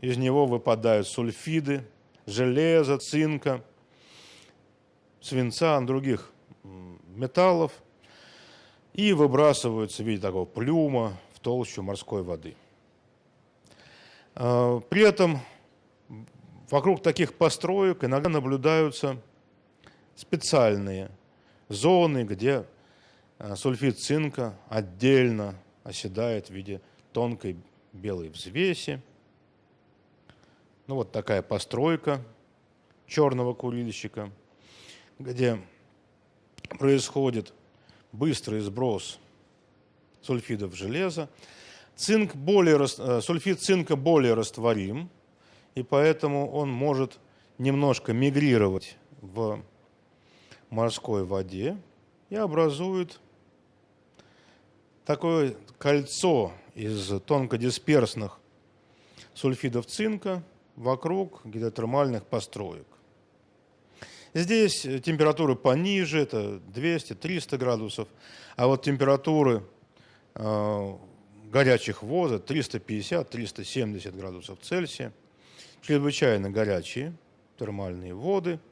из него выпадают сульфиды, железа, цинка, свинца, других металлов и выбрасываются в виде такого плюма в толщу морской воды. А, при этом вокруг таких построек иногда наблюдаются специальные зоны, где э, сульфид цинка отдельно оседает в виде тонкой белой взвеси. Ну вот такая постройка черного курильщика, где происходит быстрый сброс сульфидов железа. Цинк более, э, сульфид цинка более растворим, и поэтому он может немножко мигрировать в морской воде и образует такое кольцо из тонкодисперсных сульфидов цинка вокруг гидротермальных построек. Здесь температуры пониже, это 200-300 градусов, а вот температуры э, горячих вод 350-370 градусов Цельсия. Чрезвычайно горячие термальные воды –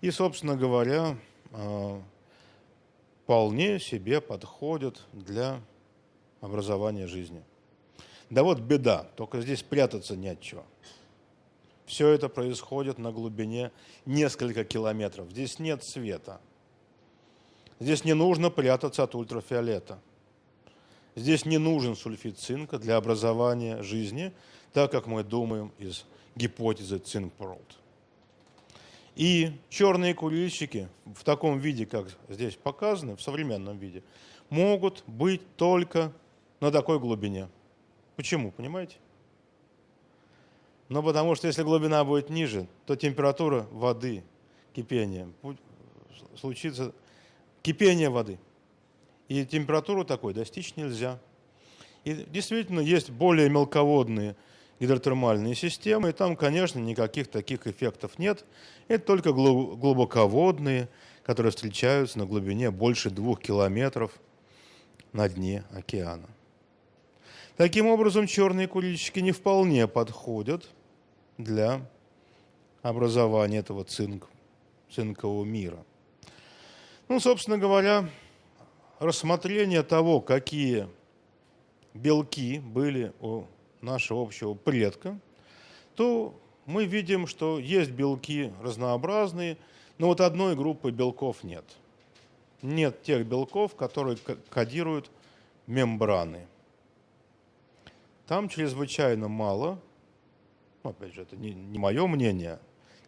и, собственно говоря, а, вполне себе подходят для образования жизни. Да вот беда, только здесь прятаться не от чего. Все это происходит на глубине несколько километров. Здесь нет света. Здесь не нужно прятаться от ультрафиолета. Здесь не нужен сульфид цинка для образования жизни, так как мы думаем из гипотезы Цинк-World. И черные курильщики в таком виде, как здесь показаны, в современном виде, могут быть только на такой глубине. Почему, понимаете? Ну, потому что если глубина будет ниже, то температура воды, кипения, случится кипение воды. И температуру такой достичь нельзя. И действительно есть более мелководные гидротермальные системы, и там, конечно, никаких таких эффектов нет. Это только глубоководные, которые встречаются на глубине больше двух километров на дне океана. Таким образом, черные курильщики не вполне подходят для образования этого цинк, цинкового мира. Ну, собственно говоря, рассмотрение того, какие белки были у нашего общего предка, то мы видим, что есть белки разнообразные, но вот одной группы белков нет. Нет тех белков, которые кодируют мембраны. Там чрезвычайно мало, ну, опять же, это не, не мое мнение,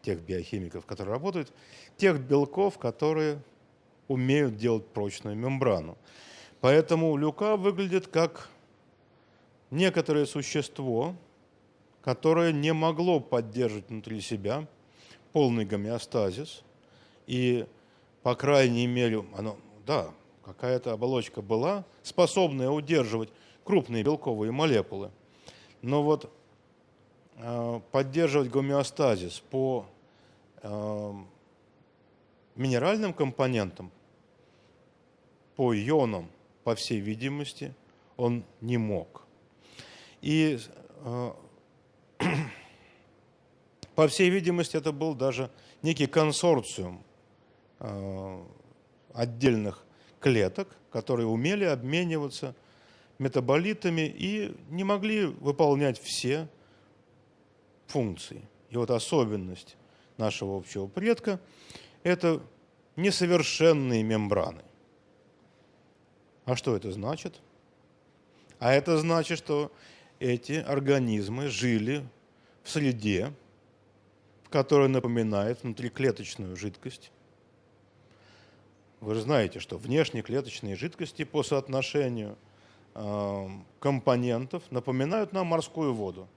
тех биохимиков, которые работают, тех белков, которые умеют делать прочную мембрану. Поэтому люка выглядит как некоторое существо, которое не могло поддерживать внутри себя полный гомеостазис. И, по крайней мере, оно, да, какая-то оболочка была, способная удерживать крупные белковые молекулы. Но вот э, поддерживать гомеостазис по э, минеральным компонентам, по ионам, по всей видимости, он не мог. И э, по всей видимости это был даже некий консорциум э, отдельных клеток, которые умели обмениваться метаболитами и не могли выполнять все функции. И вот особенность нашего общего предка – это несовершенные мембраны. А что это значит? А это значит, что эти организмы жили в среде, в которой напоминает внутриклеточную жидкость. Вы же знаете, что внешнеклеточные жидкости по соотношению э, компонентов напоминают нам морскую воду.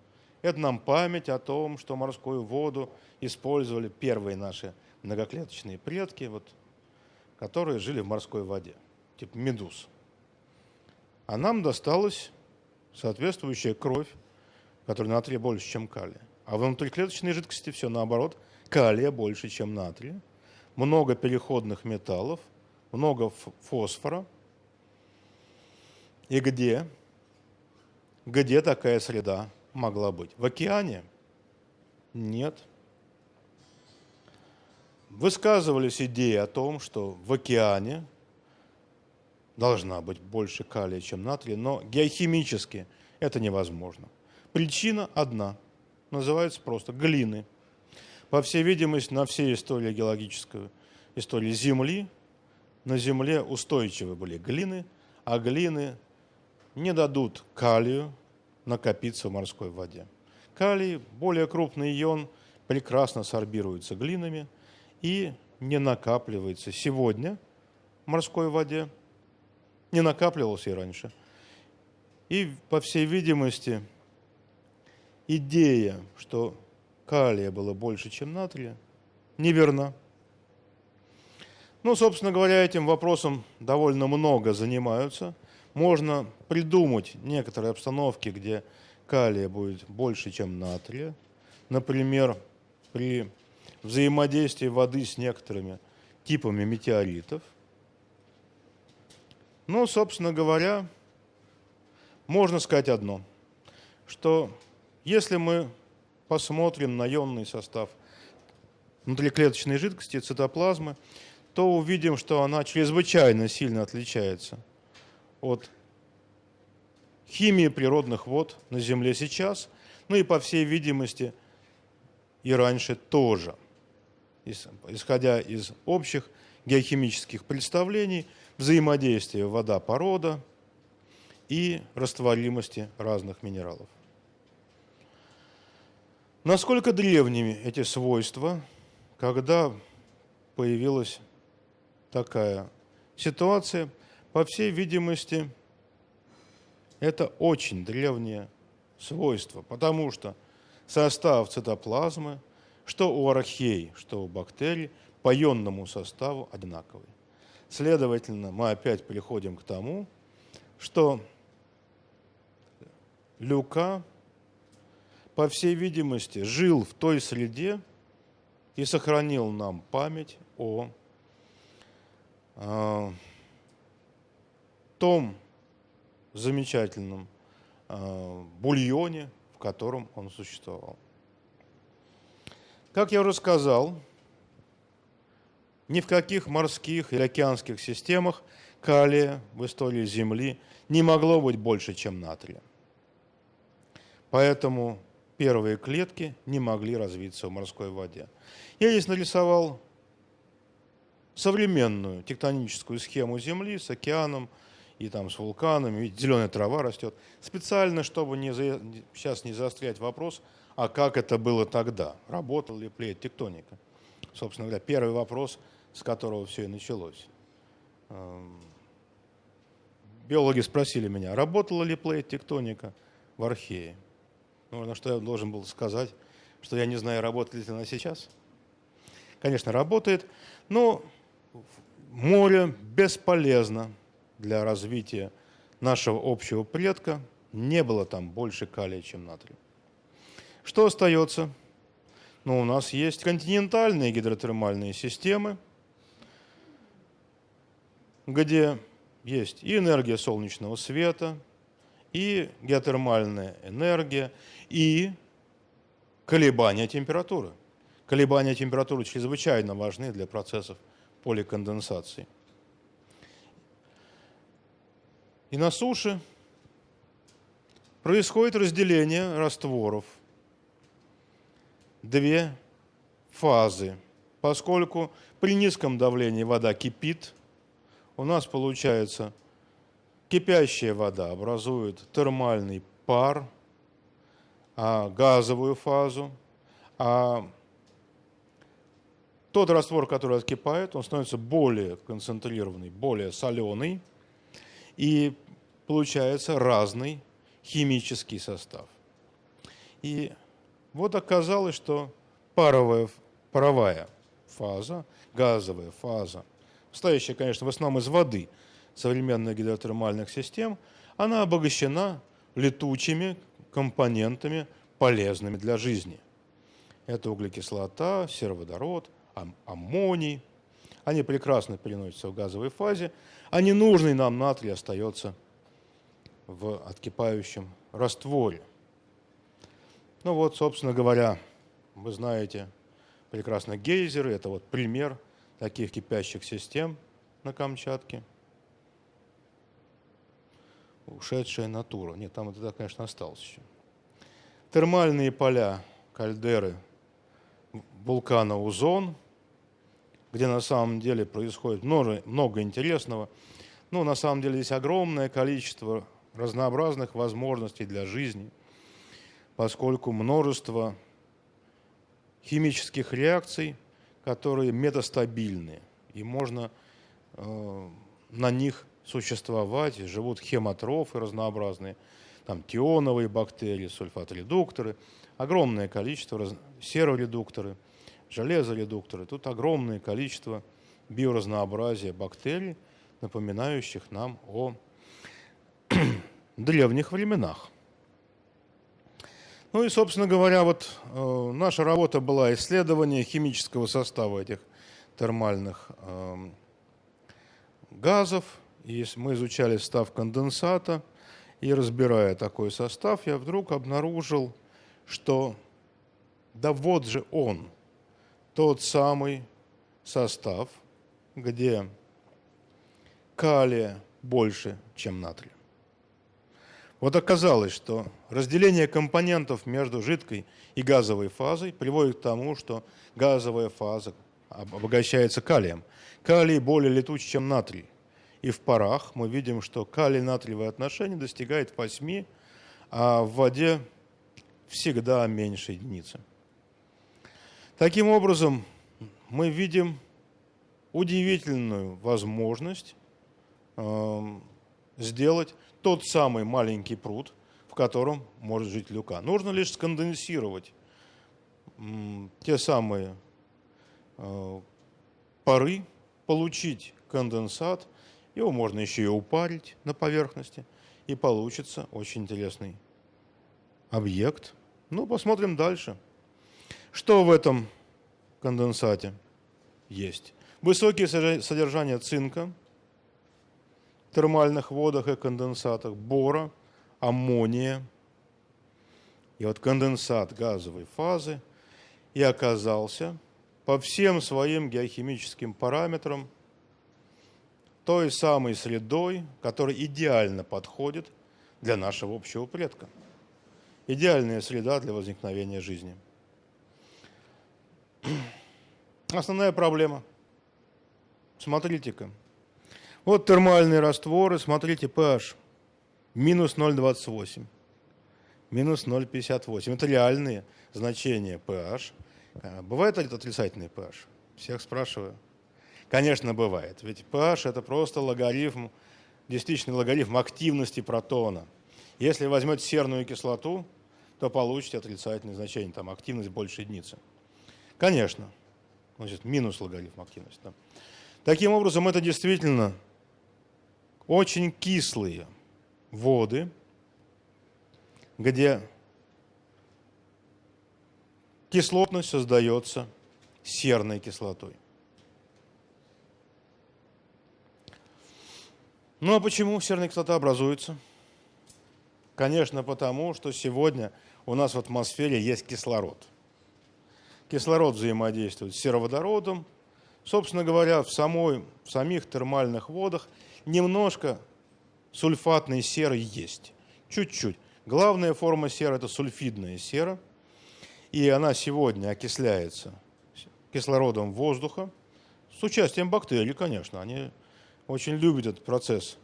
Это нам память о том, что морскую воду использовали первые наши многоклеточные предки, вот, которые жили в морской воде, типа медуз. А нам досталось соответствующая кровь, которая натрия больше, чем калия. А внутриклеточной жидкости все наоборот, калия больше, чем натрия, много переходных металлов, много фосфора. И где? Где такая среда могла быть? В океане? Нет. Высказывались идеи о том, что в океане должна быть больше калия, чем натрия, но геохимически это невозможно. Причина одна, называется просто глины. По всей видимости, на всей истории геологической истории Земли, на Земле устойчивы были глины, а глины не дадут калию накопиться в морской воде. Калий, более крупный ион, прекрасно сорбируется глинами и не накапливается сегодня в морской воде, не накапливался и раньше. И, по всей видимости, идея, что калия было больше, чем натрия, неверна. Ну, собственно говоря, этим вопросом довольно много занимаются. Можно придумать некоторые обстановки, где калия будет больше, чем натрия. Например, при взаимодействии воды с некоторыми типами метеоритов – ну, собственно говоря, можно сказать одно, что если мы посмотрим на ионный состав внутриклеточной жидкости, цитоплазмы, то увидим, что она чрезвычайно сильно отличается от химии природных вод на Земле сейчас, ну и по всей видимости и раньше тоже. исходя из общих геохимических представлений взаимодействия вода-порода и растворимости разных минералов. Насколько древними эти свойства, когда появилась такая ситуация, по всей видимости, это очень древнее свойство, потому что состав цитоплазмы, что у архей, что у бактерий, по ионному составу одинаковый. Следовательно, мы опять приходим к тому, что Люка, по всей видимости, жил в той среде и сохранил нам память о, о том замечательном э, бульоне, в котором он существовал. Как я уже сказал, ни в каких морских или океанских системах калия в истории Земли не могло быть больше, чем натрия. Поэтому первые клетки не могли развиться в морской воде. Я здесь нарисовал современную тектоническую схему Земли с океаном и там с вулканами, ведь зеленая трава растет. Специально, чтобы не за... сейчас не заострять вопрос, а как это было тогда, работала ли плеет тектоника. Собственно говоря, первый вопрос, с которого все и началось. Эм, биологи спросили меня, работала ли плейт тектоника в Архее. Ну, на что я должен был сказать, что я не знаю, работает ли она сейчас. Конечно, работает, но море бесполезно для развития нашего общего предка. Не было там больше калия, чем натрия. Что остается? Ну, у нас есть континентальные гидротермальные системы, где есть и энергия солнечного света, и геотермальная энергия, и колебания температуры. Колебания температуры чрезвычайно важны для процессов поликонденсации. И на суше происходит разделение растворов. Две фазы. Поскольку при низком давлении вода кипит, у нас получается кипящая вода образует термальный пар, а газовую фазу, а тот раствор, который откипает, он становится более концентрированный, более соленый, и получается разный химический состав. И вот оказалось, что паровая, паровая фаза, газовая фаза, состоящая, конечно, в основном из воды современных гидротермальных систем, она обогащена летучими компонентами, полезными для жизни. Это углекислота, сероводород, аммоний. Они прекрасно переносятся в газовой фазе, а ненужный нам натрий остается в откипающем растворе. Ну вот, собственно говоря, вы знаете прекрасно гейзеры, это вот пример таких кипящих систем на Камчатке. Ушедшая натура. Нет, там это, конечно, осталось еще. Термальные поля кальдеры вулкана Узон, где на самом деле происходит много, много интересного. Ну, на самом деле здесь огромное количество разнообразных возможностей для жизни, поскольку множество химических реакций, которые метастабильны, и можно э, на них существовать, живут хемотрофы разнообразные, там тионовые бактерии, сульфат-редукторы, огромное количество, раз... сероредукторы, железоредукторы. Тут огромное количество биоразнообразия бактерий, напоминающих нам о древних временах. Ну и, собственно говоря, вот э, наша работа была исследование химического состава этих термальных э, газов. И мы изучали состав конденсата, и разбирая такой состав, я вдруг обнаружил, что да вот же он, тот самый состав, где калия больше, чем натрия. Вот оказалось, что разделение компонентов между жидкой и газовой фазой приводит к тому, что газовая фаза обогащается калием. Калий более летучий, чем натрий. И в парах мы видим, что калий-натриевое отношение достигает 8, а в воде всегда меньше единицы. Таким образом, мы видим удивительную возможность э, сделать тот самый маленький пруд, в котором может жить люка. Нужно лишь сконденсировать те самые э, пары, получить конденсат, его можно еще и упарить на поверхности, и получится очень интересный объект. Ну, посмотрим дальше. Что в этом конденсате есть? Высокие содержания цинка термальных водах и конденсатах, бора, аммония. И вот конденсат газовой фазы и оказался по всем своим геохимическим параметрам той самой средой, которая идеально подходит для нашего общего предка. Идеальная среда для возникновения жизни – Основная проблема. Смотрите-ка. Вот термальные растворы, смотрите, pH. Минус 0,28. Минус 0,58. Это реальные значения pH. А, бывает отрицательный pH? Всех спрашиваю. Конечно, бывает. Ведь pH это просто логарифм, действительно логарифм активности протона. Если возьмете серную кислоту, то получите отрицательное значение, там активность больше единицы. Конечно. Значит, минус логарифм активности. Да. Таким образом, это действительно очень кислые воды, где кислотность создается серной кислотой. Ну а почему серная кислота образуется? Конечно, потому что сегодня у нас в атмосфере есть кислород – кислород взаимодействует с сероводородом. Собственно говоря, в, самой, в самих термальных водах немножко сульфатной серы есть. Чуть-чуть. Главная форма серы – это сульфидная сера. И она сегодня окисляется кислородом воздуха с участием бактерий, конечно. Они очень любят этот процесс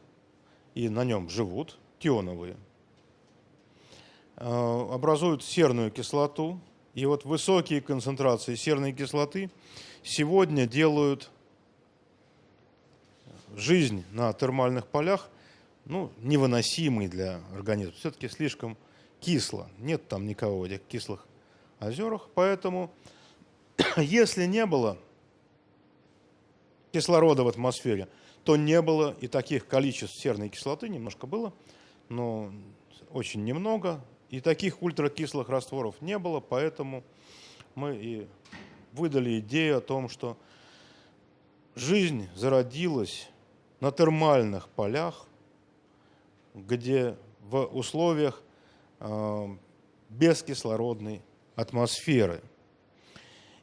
и на нем живут, тионовые. Э, образуют серную кислоту, и вот высокие концентрации серной кислоты сегодня делают жизнь на термальных полях ну, невыносимой для организма. Все-таки слишком кисло. Нет там никого в этих кислых озерах. Поэтому, если не было кислорода в атмосфере, то не было и таких количеств серной кислоты, немножко было, но очень немного, и таких ультракислых растворов не было, поэтому мы и выдали идею о том, что жизнь зародилась на термальных полях, где в условиях э, бескислородной атмосферы.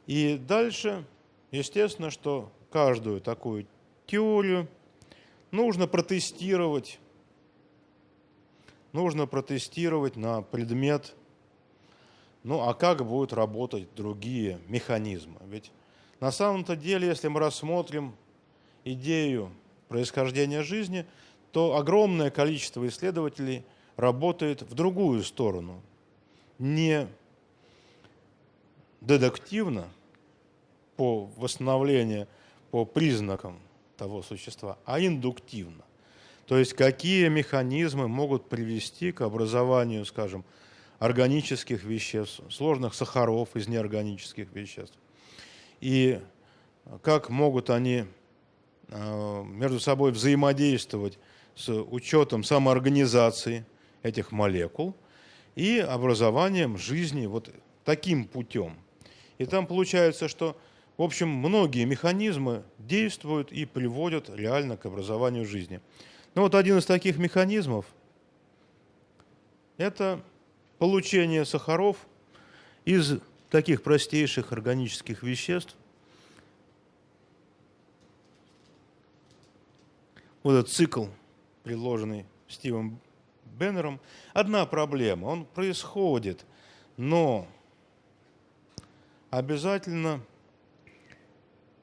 И дальше, естественно, что каждую такую теорию нужно протестировать нужно протестировать на предмет, ну а как будут работать другие механизмы. Ведь на самом-то деле, если мы рассмотрим идею происхождения жизни, то огромное количество исследователей работает в другую сторону. Не дедуктивно по восстановлению по признакам того существа, а индуктивно. То есть какие механизмы могут привести к образованию, скажем, органических веществ, сложных сахаров из неорганических веществ. И как могут они между собой взаимодействовать с учетом самоорганизации этих молекул и образованием жизни вот таким путем. И там получается, что, в общем, многие механизмы действуют и приводят реально к образованию жизни. Ну вот один из таких механизмов – это получение сахаров из таких простейших органических веществ. Вот этот цикл, предложенный Стивом Беннером. Одна проблема, он происходит, но обязательно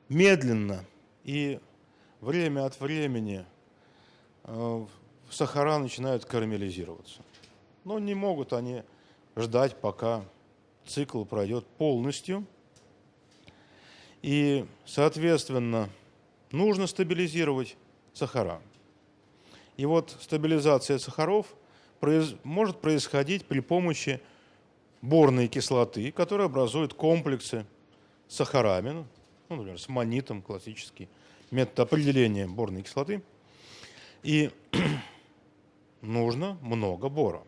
медленно и время от времени э, сахара начинают карамелизироваться. Но не могут они ждать, пока цикл пройдет полностью. И, соответственно, нужно стабилизировать сахара. И вот стабилизация сахаров произ... может происходить при помощи борной кислоты, которая образует комплексы с сахарами, ну, например, с манитом, классический метод определения борной кислоты. И нужно много бора.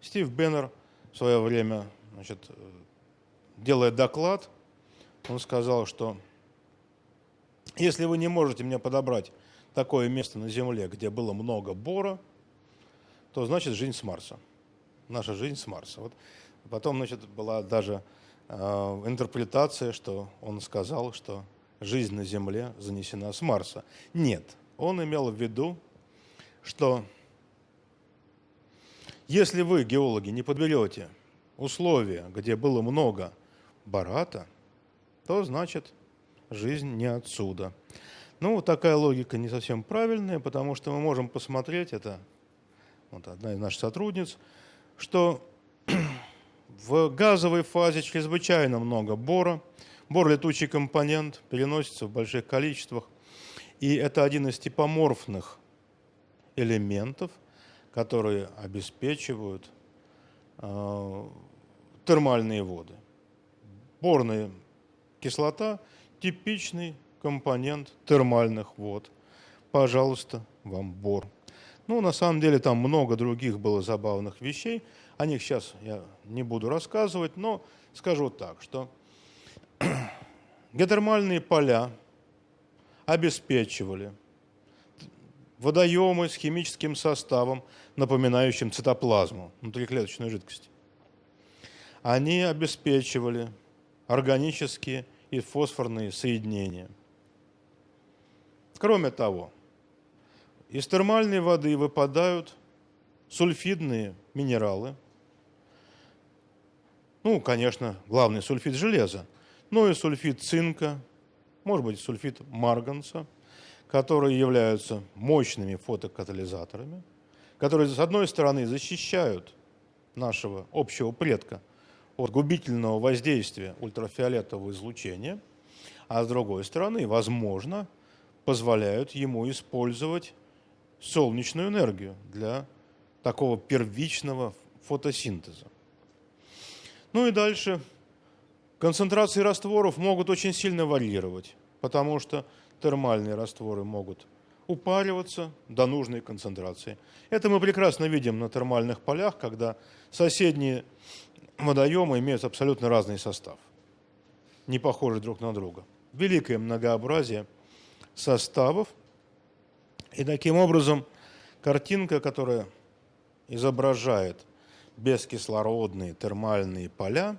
Стив Беннер в свое время, значит, делая доклад, он сказал, что если вы не можете мне подобрать такое место на Земле, где было много бора, то значит жизнь с Марса. Наша жизнь с Марса. Вот потом, значит, была даже э, интерпретация, что он сказал, что жизнь на Земле занесена с Марса. Нет, он имел в виду, что если вы, геологи, не подберете условия, где было много барата, то значит жизнь не отсюда. Ну, такая логика не совсем правильная, потому что мы можем посмотреть, это вот одна из наших сотрудниц, что в газовой фазе чрезвычайно много бора. Бор – летучий компонент, переносится в больших количествах. И это один из типоморфных элементов, которые обеспечивают э, термальные воды. Борная кислота – типичный компонент термальных вод. Пожалуйста, вам бор. Ну, на самом деле там много других было забавных вещей. О них сейчас я не буду рассказывать, но скажу так, что геотермальные поля обеспечивали водоемы с химическим составом, напоминающим цитоплазму, внутриклеточную жидкость. Они обеспечивали органические и фосфорные соединения. Кроме того, из термальной воды выпадают сульфидные минералы. Ну, конечно, главный сульфид железа, но и сульфид цинка, может быть, сульфид марганца, которые являются мощными фотокатализаторами, которые, с одной стороны, защищают нашего общего предка от губительного воздействия ультрафиолетового излучения, а с другой стороны, возможно, позволяют ему использовать солнечную энергию для такого первичного фотосинтеза. Ну и дальше. Концентрации растворов могут очень сильно варьировать, потому что термальные растворы могут упариваться до нужной концентрации. Это мы прекрасно видим на термальных полях, когда соседние водоемы имеют абсолютно разный состав, не похожи друг на друга. Великое многообразие составов – и таким образом картинка, которая изображает бескислородные термальные поля,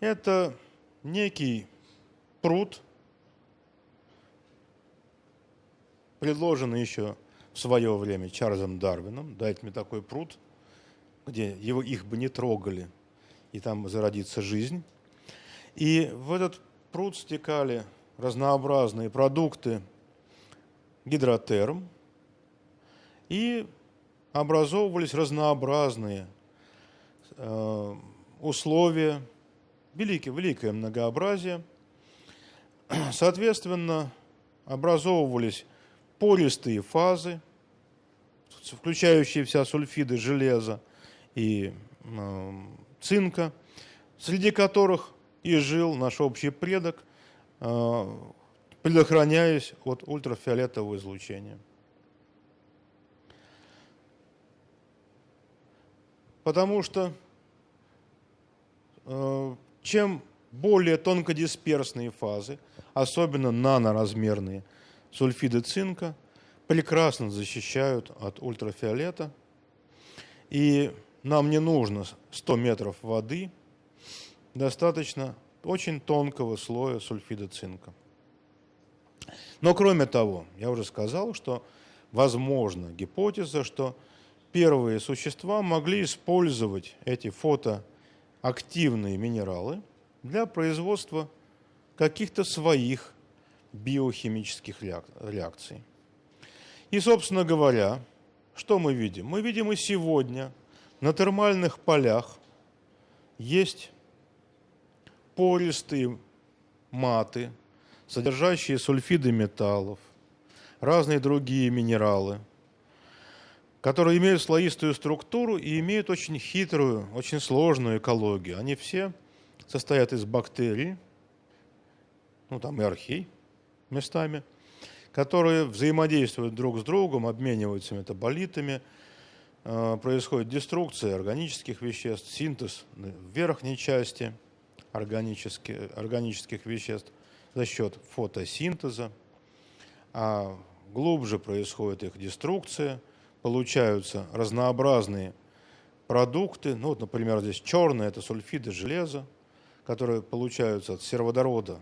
это некий пруд, предложенный еще в свое время Чарльзом Дарвином. Дайте мне такой пруд, где его, их бы не трогали, и там зародится жизнь. И в этот пруд стекали разнообразные продукты гидротерм, и образовывались разнообразные э, условия, великое, великое многообразие. Соответственно, образовывались пористые фазы, включающие вся сульфиды железа и цинка, среди которых и жил наш общий предок, э, предохраняясь от ультрафиолетового излучения. Потому что э, чем более тонкодисперсные фазы, особенно наноразмерные сульфиды цинка, прекрасно защищают от ультрафиолета. И нам не нужно 100 метров воды, достаточно очень тонкого слоя сульфида цинка. Но кроме того, я уже сказал, что возможна гипотеза, что первые существа могли использовать эти фотоактивные минералы для производства каких-то своих биохимических реакций. И, собственно говоря, что мы видим? Мы видим и сегодня на термальных полях есть пористые маты, содержащие сульфиды металлов, разные другие минералы, которые имеют слоистую структуру и имеют очень хитрую, очень сложную экологию. Они все состоят из бактерий, ну там и архей местами, которые взаимодействуют друг с другом, обмениваются метаболитами, происходит деструкция органических веществ, синтез в верхней части органических, органических веществ за счет фотосинтеза, а глубже происходит их деструкция, получаются разнообразные продукты, ну вот, например, здесь черные, это сульфиды железа, которые получаются от сероводорода,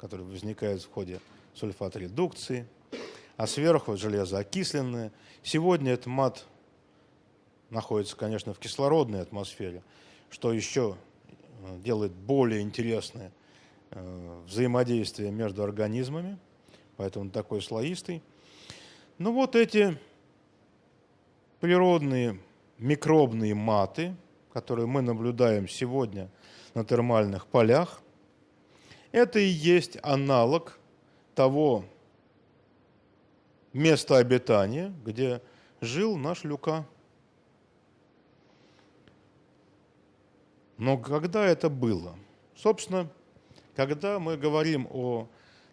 который возникает в ходе сульфат-редукции, а сверху железо окисленное. Сегодня этот мат находится, конечно, в кислородной атмосфере, что еще э, делает более интересное э, взаимодействие между организмами, поэтому он такой слоистый. Ну вот эти природные микробные маты, которые мы наблюдаем сегодня на термальных полях, это и есть аналог того места обитания, где жил наш Люка. Но когда это было? Собственно, когда мы говорим о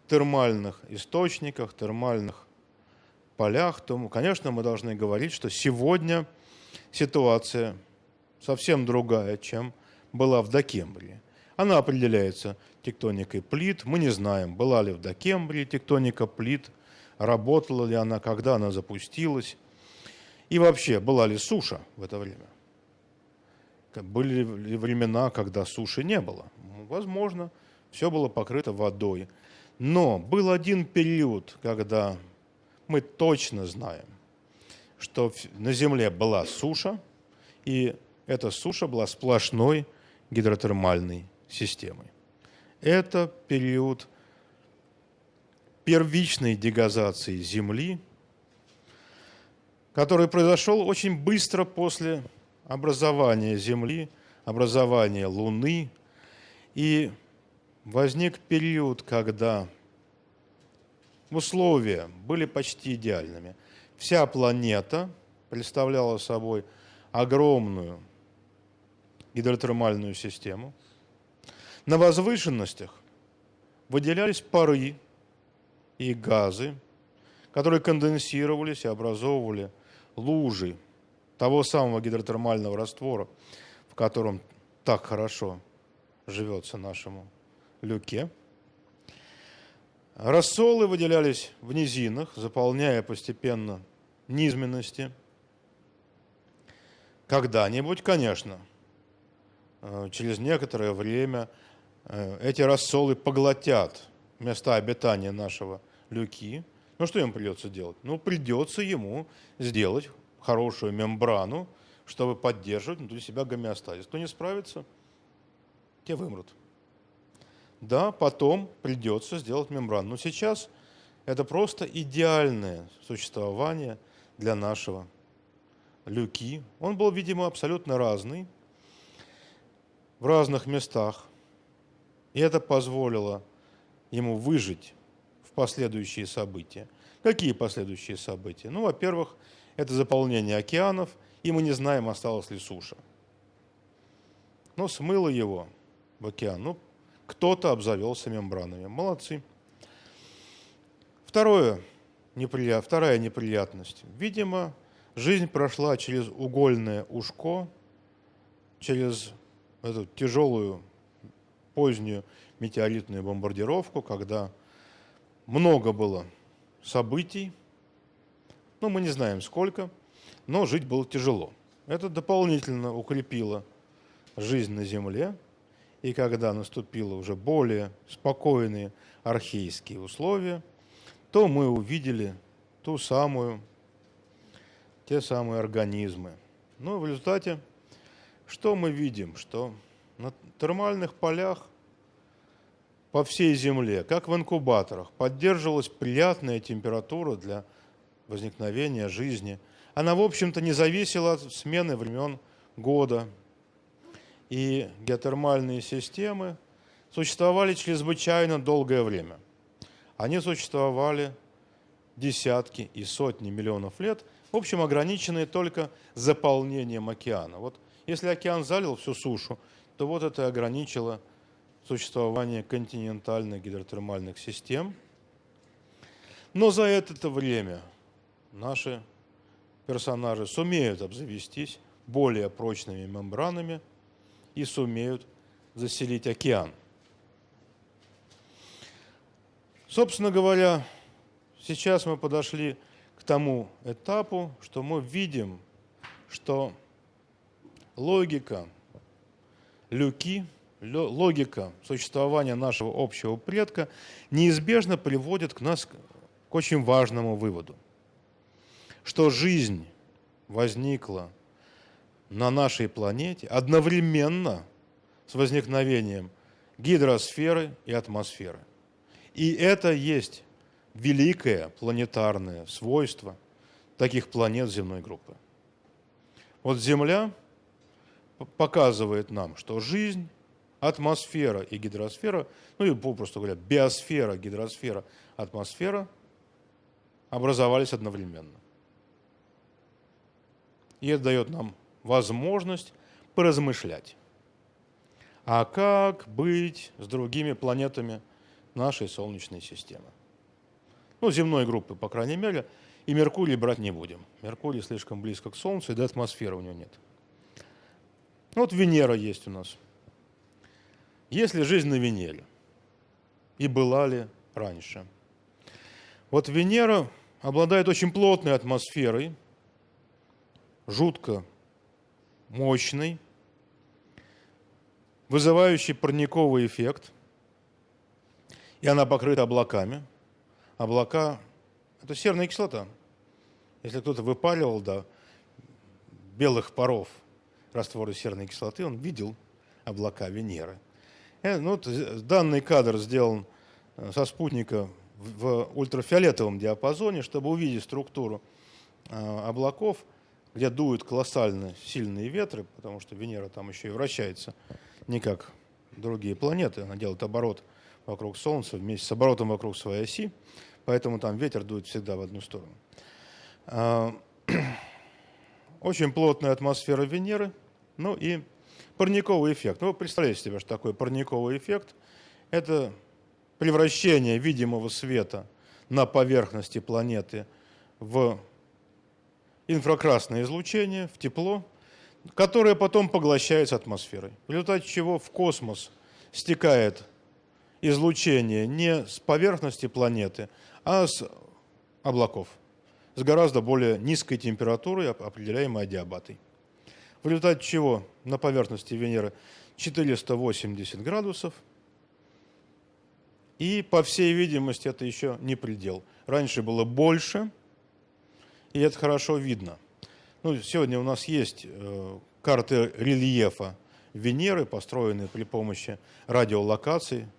термальных источниках, термальных полях, то, конечно, мы должны говорить, что сегодня ситуация совсем другая, чем была в Докембрии. Она определяется тектоникой плит. Мы не знаем, была ли в Докембрии тектоника плит, работала ли она, когда она запустилась. И вообще, была ли суша в это время? Были ли времена, когда суши не было? Возможно, все было покрыто водой. Но был один период, когда мы точно знаем, что на Земле была суша, и эта суша была сплошной гидротермальной системой. Это период первичной дегазации Земли, который произошел очень быстро после образования Земли, образования Луны, и возник период, когда условия были почти идеальными. Вся планета представляла собой огромную гидротермальную систему. На возвышенностях выделялись пары и газы, которые конденсировались и образовывали лужи того самого гидротермального раствора, в котором так хорошо живется нашему люке. Рассолы выделялись в низинах, заполняя постепенно низменности. Когда-нибудь, конечно, э, через некоторое время э, эти рассолы поглотят места обитания нашего люки. Ну что ему придется делать? Ну придется ему сделать хорошую мембрану, чтобы поддерживать внутри себя гомеостазис. Кто не справится, те вымрут. Да, потом придется сделать мембрану. Но сейчас это просто идеальное существование для нашего люки. Он был, видимо, абсолютно разный в разных местах. И это позволило ему выжить в последующие события. Какие последующие события? Ну, во-первых, это заполнение океанов, и мы не знаем, осталась ли суша. Но смыло его в океан. Ну, кто-то обзавелся мембранами. Молодцы. Второе, неприят, вторая неприятность. Видимо, жизнь прошла через угольное ушко, через эту тяжелую позднюю метеоритную бомбардировку, когда много было событий, ну, мы не знаем сколько, но жить было тяжело. Это дополнительно укрепило жизнь на Земле, и когда наступило уже более спокойные архейские условия, то мы увидели ту самую, те самые организмы. Но в результате что мы видим? Что на термальных полях по всей Земле, как в инкубаторах, поддерживалась приятная температура для возникновения жизни. Она, в общем-то, не зависела от смены времен года. И геотермальные системы существовали чрезвычайно долгое время. Они существовали десятки и сотни миллионов лет, в общем, ограниченные только заполнением океана. Вот если океан залил всю сушу, то вот это ограничило существование континентальных гидротермальных систем. Но за это время наши персонажи сумеют обзавестись более прочными мембранами и сумеют заселить океан. Собственно говоря, сейчас мы подошли к тому этапу, что мы видим, что логика люки, логика существования нашего общего предка неизбежно приводит к нас к очень важному выводу, что жизнь возникла на нашей планете одновременно с возникновением гидросферы и атмосферы. И это есть великое планетарное свойство таких планет земной группы. Вот Земля показывает нам, что жизнь, атмосфера и гидросфера, ну и попросту говоря, биосфера, гидросфера, атмосфера образовались одновременно. И это дает нам возможность поразмышлять. А как быть с другими планетами нашей Солнечной системы? Ну, земной группы, по крайней мере, и Меркурий брать не будем. Меркурий слишком близко к Солнцу, и до атмосферы у него нет. Ну, вот Венера есть у нас. Есть ли жизнь на Венере? И была ли раньше? Вот Венера обладает очень плотной атмосферой, жутко мощный, вызывающий парниковый эффект, и она покрыта облаками. Облака – это серная кислота. Если кто-то выпаливал до белых паров растворы серной кислоты, он видел облака Венеры. Э, ну, данный кадр сделан э, со спутника в ультрафиолетовом диапазоне, чтобы увидеть структуру э, облаков – где дуют колоссально сильные ветры, потому что Венера там еще и вращается не как другие планеты, она делает оборот вокруг Солнца вместе с оборотом вокруг своей оси, поэтому там ветер дует всегда в одну сторону. А, очень плотная атмосфера Венеры, ну и парниковый эффект. Ну, вы представляете себе, что такое парниковый эффект? Это превращение видимого света на поверхности планеты в инфракрасное излучение в тепло, которое потом поглощается атмосферой. В результате чего в космос стекает излучение не с поверхности планеты, а с облаков, с гораздо более низкой температурой, определяемой адиабатой. В результате чего на поверхности Венеры 480 градусов, и, по всей видимости, это еще не предел. Раньше было больше – и это хорошо видно. Ну, сегодня у нас есть э, карты рельефа Венеры, построенные при помощи радиолокации,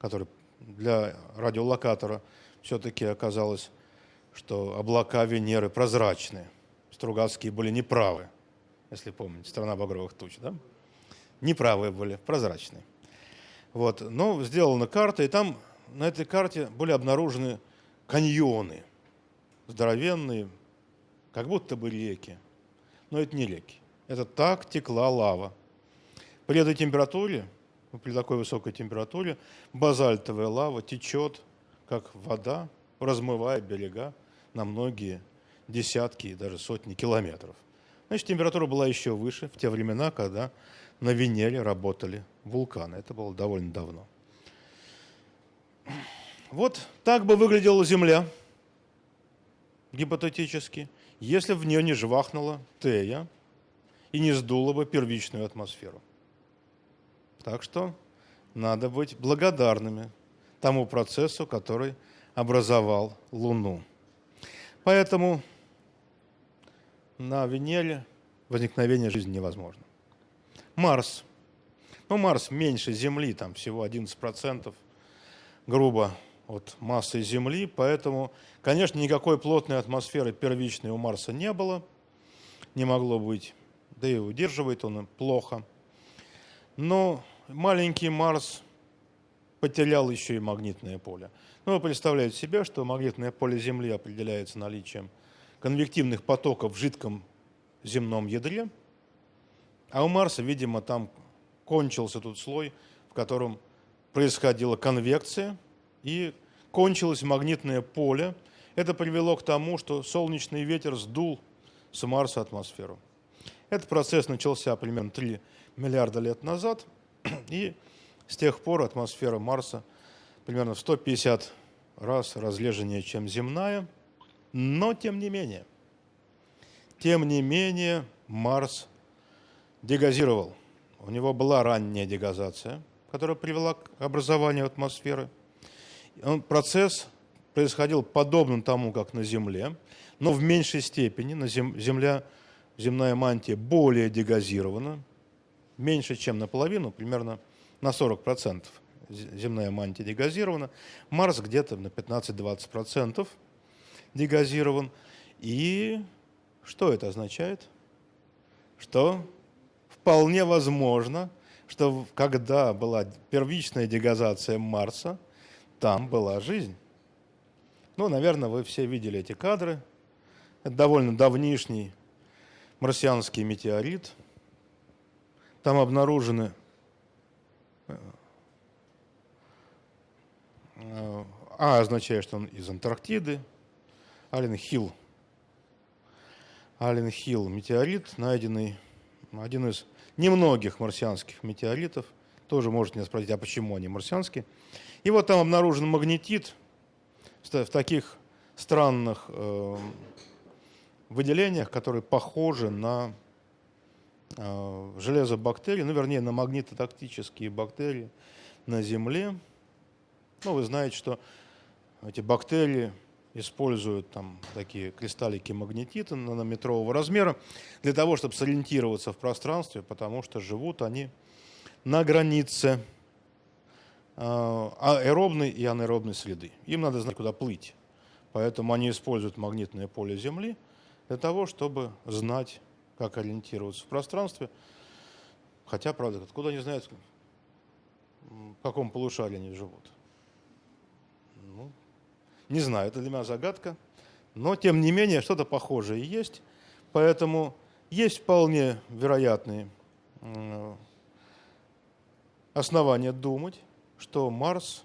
который для радиолокатора все-таки оказалось, что облака Венеры прозрачные. Стругацкие были неправы, если помните, страна багровых туч, да? Неправые были, прозрачные. Вот. Но сделана карта, и там на этой карте были обнаружены каньоны – здоровенные, как будто бы реки. Но это не реки. Это так текла лава. При этой температуре, при такой высокой температуре, базальтовая лава течет, как вода, размывая берега на многие десятки и даже сотни километров. Значит, температура была еще выше в те времена, когда на Венере работали вулканы. Это было довольно давно. Вот так бы выглядела Земля гипотетически, если в нее не жвахнула Тея и не сдула бы первичную атмосферу. Так что надо быть благодарными тому процессу, который образовал Луну. Поэтому на Венере возникновение жизни невозможно. Марс. Ну, Марс меньше Земли, там всего 11% грубо от массы Земли, поэтому, конечно, никакой плотной атмосферы первичной у Марса не было, не могло быть, да и удерживает он плохо. Но маленький Марс потерял еще и магнитное поле. Ну, вы представляете себе, что магнитное поле Земли определяется наличием конвективных потоков в жидком земном ядре, а у Марса, видимо, там кончился тот слой, в котором происходила конвекция и кончилось магнитное поле. Это привело к тому, что солнечный ветер сдул с Марса атмосферу. Этот процесс начался примерно 3 миллиарда лет назад, и с тех пор атмосфера Марса примерно в 150 раз разлеженнее, чем земная, но тем не менее, тем не менее Марс дегазировал. У него была ранняя дегазация, которая привела к образованию атмосферы. Процесс происходил подобным тому, как на Земле, но в меньшей степени. На зем, земля, земная мантия более дегазирована, меньше, чем наполовину, примерно на 40% земная мантия дегазирована. Марс где-то на 15-20% дегазирован. И что это означает? Что вполне возможно, что когда была первичная дегазация Марса, там была жизнь. Ну, наверное, вы все видели эти кадры. Это довольно давнишний марсианский метеорит. Там обнаружены э, А означает, что он из Антарктиды. Ален Хилл. Ален Хилл метеорит, найденный, один из немногих марсианских метеоритов. Тоже можете меня спросить, а почему они марсианские? И вот там обнаружен магнетит в таких странных э, выделениях, которые похожи на э, железобактерии, ну, вернее, на магнитотактические бактерии на Земле. Ну, вы знаете, что эти бактерии используют там такие кристаллики магнетита нанометрового размера для того, чтобы сориентироваться в пространстве, потому что живут они на границе а, аэробной и анаэробной среды. Им надо знать, куда плыть. Поэтому они используют магнитное поле Земли для того, чтобы знать, как ориентироваться в пространстве. Хотя, правда, откуда они знают, в каком полушарии они живут. Ну, не знаю, это для меня загадка. Но, тем не менее, что-то похожее есть. Поэтому есть вполне вероятные основания думать, что Марс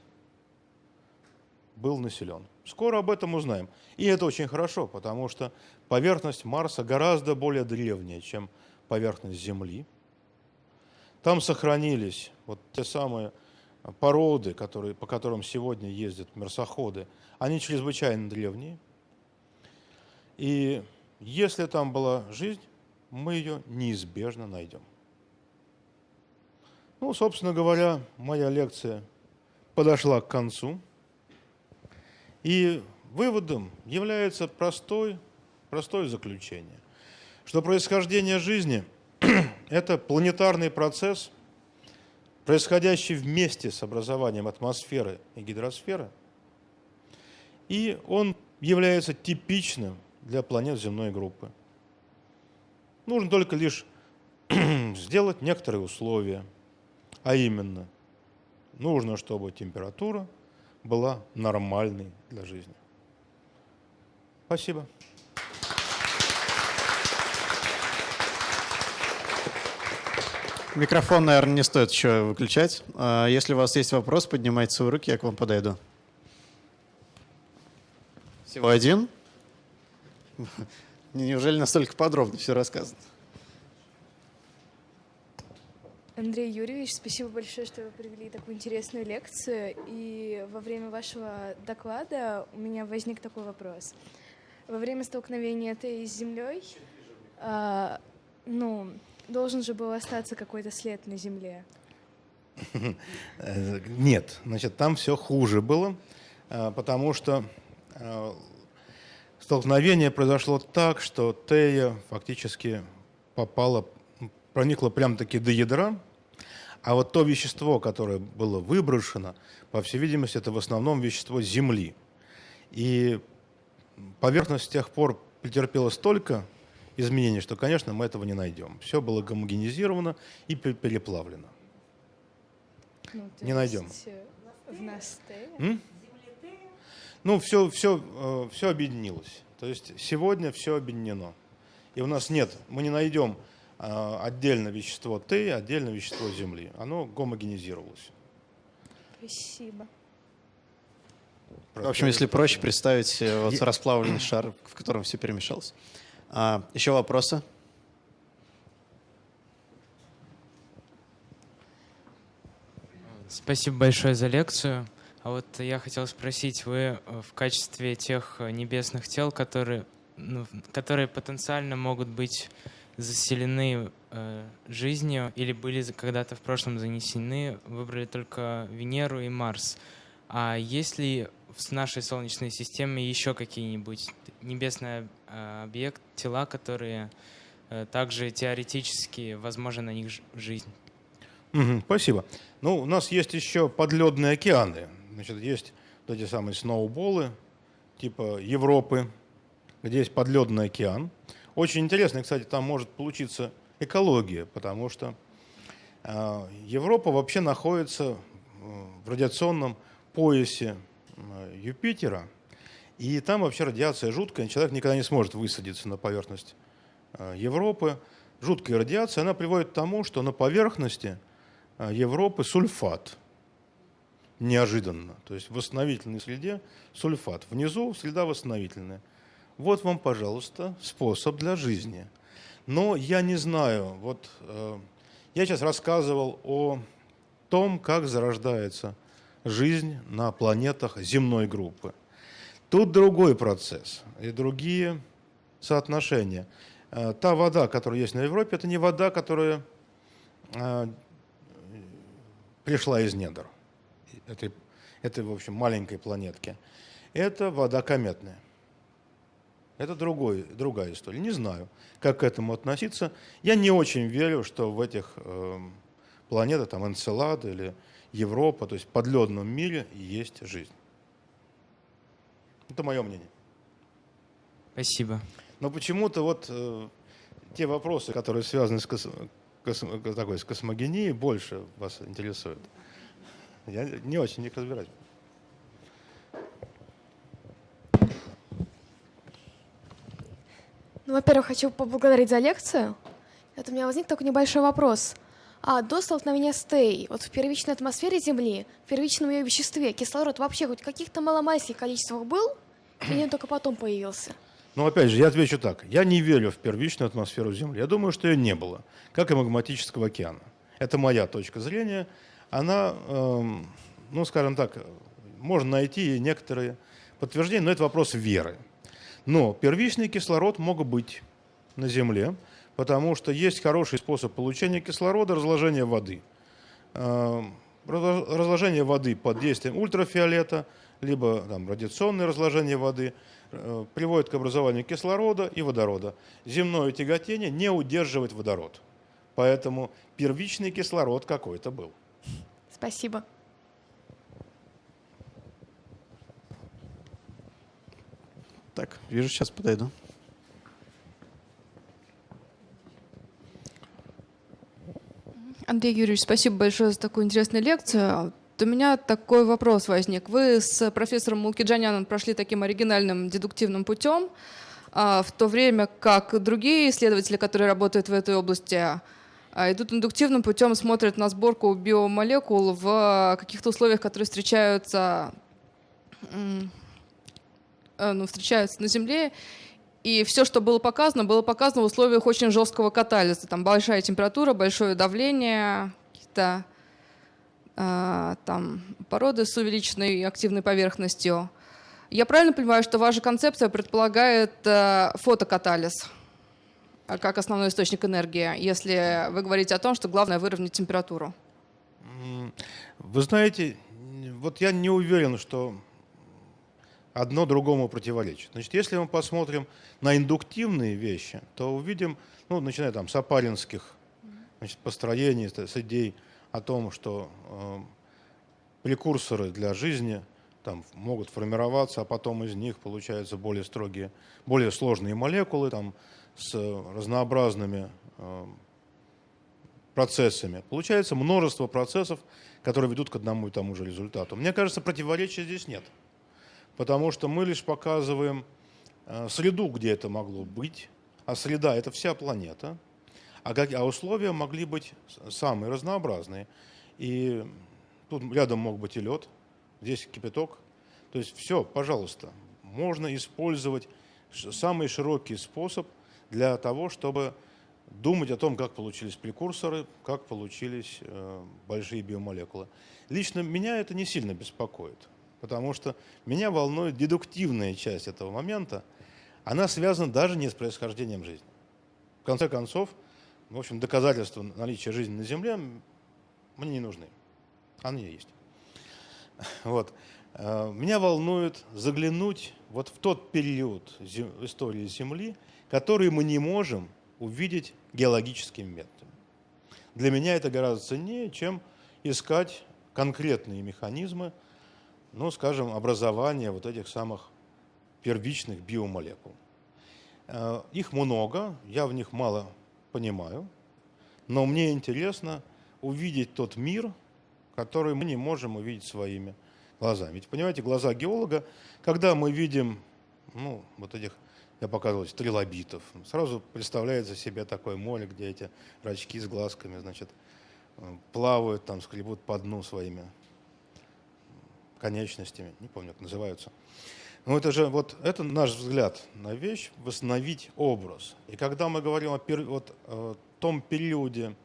был населен. Скоро об этом узнаем. И это очень хорошо, потому что поверхность Марса гораздо более древняя, чем поверхность Земли. Там сохранились вот те самые породы, которые, по которым сегодня ездят марсоходы, они чрезвычайно древние. И если там была жизнь, мы ее неизбежно найдем. Ну, собственно говоря, моя лекция подошла к концу. И выводом является простой, простое заключение, что происхождение жизни – это планетарный процесс, происходящий вместе с образованием атмосферы и гидросферы, и он является типичным для планет земной группы. Нужно только лишь сделать некоторые условия – а именно, нужно, чтобы температура была нормальной для жизни. Спасибо. Микрофон, наверное, не стоит еще выключать. А если у вас есть вопрос, поднимайте свои руки, я к вам подойду. Всего один? Неужели настолько подробно все рассказано? Андрей Юрьевич, спасибо большое, что вы провели такую интересную лекцию. И во время вашего доклада у меня возник такой вопрос. Во время столкновения этой с Землей, а, ну, должен же был остаться какой-то след на Земле. Нет, значит, там все хуже было, а, потому что а, столкновение произошло так, что Тея фактически попала, проникла прямо-таки до ядра, А вот то вещество, которое было выброшено, по всей видимости, это в основном вещество Земли. И поверхность с тех пор претерпела столько изменений, что, конечно, мы этого не найдем. Все было гомогенизировано и пе- переплавлено. Ну, Не найдем. э, В нас? Ну, все, все, все объединилось. То есть сегодня все объединено. И у нас нет, мы не найдем э, отдельно вещество Т, отдельно вещество Земли. Оно гомогенизировалось. Спасибо. В общем, если проще представить э, вот Я- расплавленный шар, в котором все перемешалось. А, еще вопросы? Спасибо большое за лекцию. А вот я хотел спросить, вы э, в качестве тех э, небесных тел, которые, ну, которые потенциально могут быть заселены э, жизнью или были когда-то в прошлом занесены, выбрали только Венеру и Марс. А есть ли в нашей Солнечной системе еще какие-нибудь небесные э, объекты, тела, которые э, также теоретически возможно на них жизнь? Мгм, спасибо. Ну, у нас есть еще подледные океаны. Значит, есть вот эти самые сноуболы, типа Европы, где есть подледный океан. Очень интересно, кстати, там может получиться экология, потому что э, Европа вообще находится э, в радиационном поясе э, Юпитера, и там вообще радиация жуткая, человек никогда не сможет высадиться на поверхность Европы. Жуткая радиация, она приводит к тому, что на поверхности Европы сульфат. Неожиданно. То есть в восстановительной среде сульфат. Внизу среда восстановительная. Вот вам, пожалуйста, способ для жизни. Но я не знаю, вот э, я сейчас рассказывал о том, как зарождается жизнь на планетах земной группы. Тут другой процесс и другие соотношения. Э, Та вода, которая есть на Европе, это не вода, которая э, пришла из недр этой, этой, в общем, маленькой планетки. Это вода кометная. Это другой, другая история. Не знаю, как к этому относиться. Я не очень верю, что в этих э, планетах, там Энцелад или Европа, то есть в подледном мире есть жизнь. Это мое мнение. Спасибо. Но почему-то вот э, те вопросы, которые связаны с, кос- кос- такой, с космогенией, больше вас интересуют. Я не очень в них разбираюсь. Ну, во-первых, хочу поблагодарить за лекцию. Это у меня возник такой небольшой вопрос. А до столкновения с Теей, вот в первичной атмосфере Земли, в первичном ее веществе, кислород вообще хоть в каких-то маломальских количествах был, или он только потом появился? Но опять же, я отвечу так. Я не верю в первичную атмосферу Земли. Я думаю, что ее не было, как и магматического океана. Это моя точка зрения. Она, эм, ну, скажем так, можно найти некоторые подтверждения, но это вопрос веры. Но первичный кислород мог быть на Земле, потому что есть хороший способ получения кислорода – разложение воды. Разло- Разложение воды под действием ультрафиолета, либо там, радиационное разложение воды э, приводит к образованию кислорода и водорода. Земное тяготение не удерживает водород. Поэтому первичный кислород какой-то был. Спасибо. Так, вижу, сейчас подойду. Андрей Юрьевич, спасибо большое за такую интересную лекцию. У меня такой вопрос возник. Вы с профессором Мулкиджаняном прошли таким оригинальным дедуктивным путем, а, в то время как другие исследователи, которые работают в этой области, а, идут индуктивным путем, смотрят на сборку биомолекул в каких-то условиях, которые встречаются, ну, встречаются на Земле, и все, что было показано, было показано в условиях очень жесткого катализа. Там большая температура, большое давление, какие-то а, там породы с увеличенной активной поверхностью. Я правильно понимаю, что ваша концепция предполагает э, фотокатализ как основной источник энергии, если вы говорите о том, что главное выровнять температуру? Вы знаете, вот я не уверен, что одно другому противоречит. Значит, если мы посмотрим на индуктивные вещи, то увидим, ну, начиная там с апаринских значит, построений, с идей о том, что э, прекурсоры для жизни там могут формироваться, а потом из них получаются более строгие, более сложные молекулы там, с разнообразными э, процессами. Получается множество процессов, которые ведут к одному и тому же результату. Мне кажется, противоречия здесь нет, потому что мы лишь показываем э, среду, где это могло быть, а среда – это вся планета, а, как, а условия могли быть самые разнообразные. И тут рядом мог быть и лед, здесь кипяток. То есть все, пожалуйста, можно использовать самый широкий способ для того, чтобы думать о том, как получились прекурсоры, как получились э, большие биомолекулы. Лично меня это не сильно беспокоит, потому что меня волнует дедуктивная часть этого момента. Она связана даже не с происхождением жизни. В конце концов, в общем, доказательства наличия жизни на Земле мне не нужны. Они есть. Вот. Э, меня волнует заглянуть вот в тот период истории Земли, который мы не можем увидеть геологическими методами. Для меня это гораздо ценнее, чем искать конкретные механизмы, ну, скажем, образования вот этих самых первичных биомолекул. Э, их много, я в них мало понимаю, но мне интересно увидеть тот мир, который мы не можем увидеть своими глазами. Ведь, понимаете, глаза геолога, когда мы видим ну, вот этих я показывал трилобитов. Сразу представляется себе такое море, где эти рачки с глазками, значит, э, плавают там, скребут по дну своими конечностями, не помню, как называются. Но это же вот это наш взгляд на вещь, восстановить образ. И когда мы говорим о, пер, вот, о том периоде,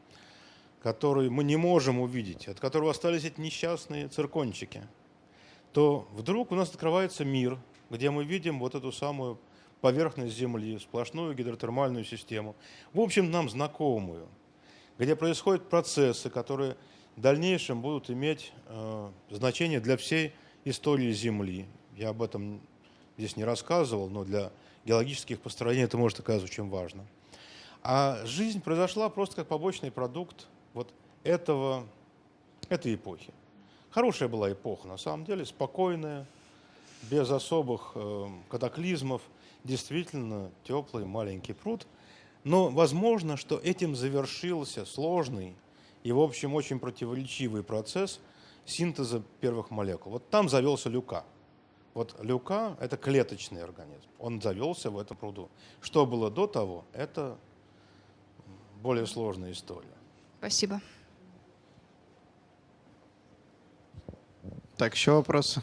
который мы не можем увидеть, от которого остались эти несчастные циркончики, то вдруг у нас открывается мир, где мы видим вот эту самую поверхность Земли, сплошную гидротермальную систему, в общем, нам знакомую, где происходят процессы, которые в дальнейшем будут иметь э, значение для всей истории Земли. Я об этом здесь не рассказывал, но для геологических построений это может оказаться очень важно. А жизнь произошла просто как побочный продукт вот этого, этой эпохи. Хорошая была эпоха, на самом деле, спокойная, без особых э, катаклизмов – действительно теплый маленький пруд. Но возможно, что этим завершился сложный и, в общем, очень противоречивый процесс синтеза первых молекул. Вот там завелся люка. Вот люка – это клеточный организм. Он завелся в этом пруду. Что было до того, это более сложная история. Спасибо. Так, еще вопросы?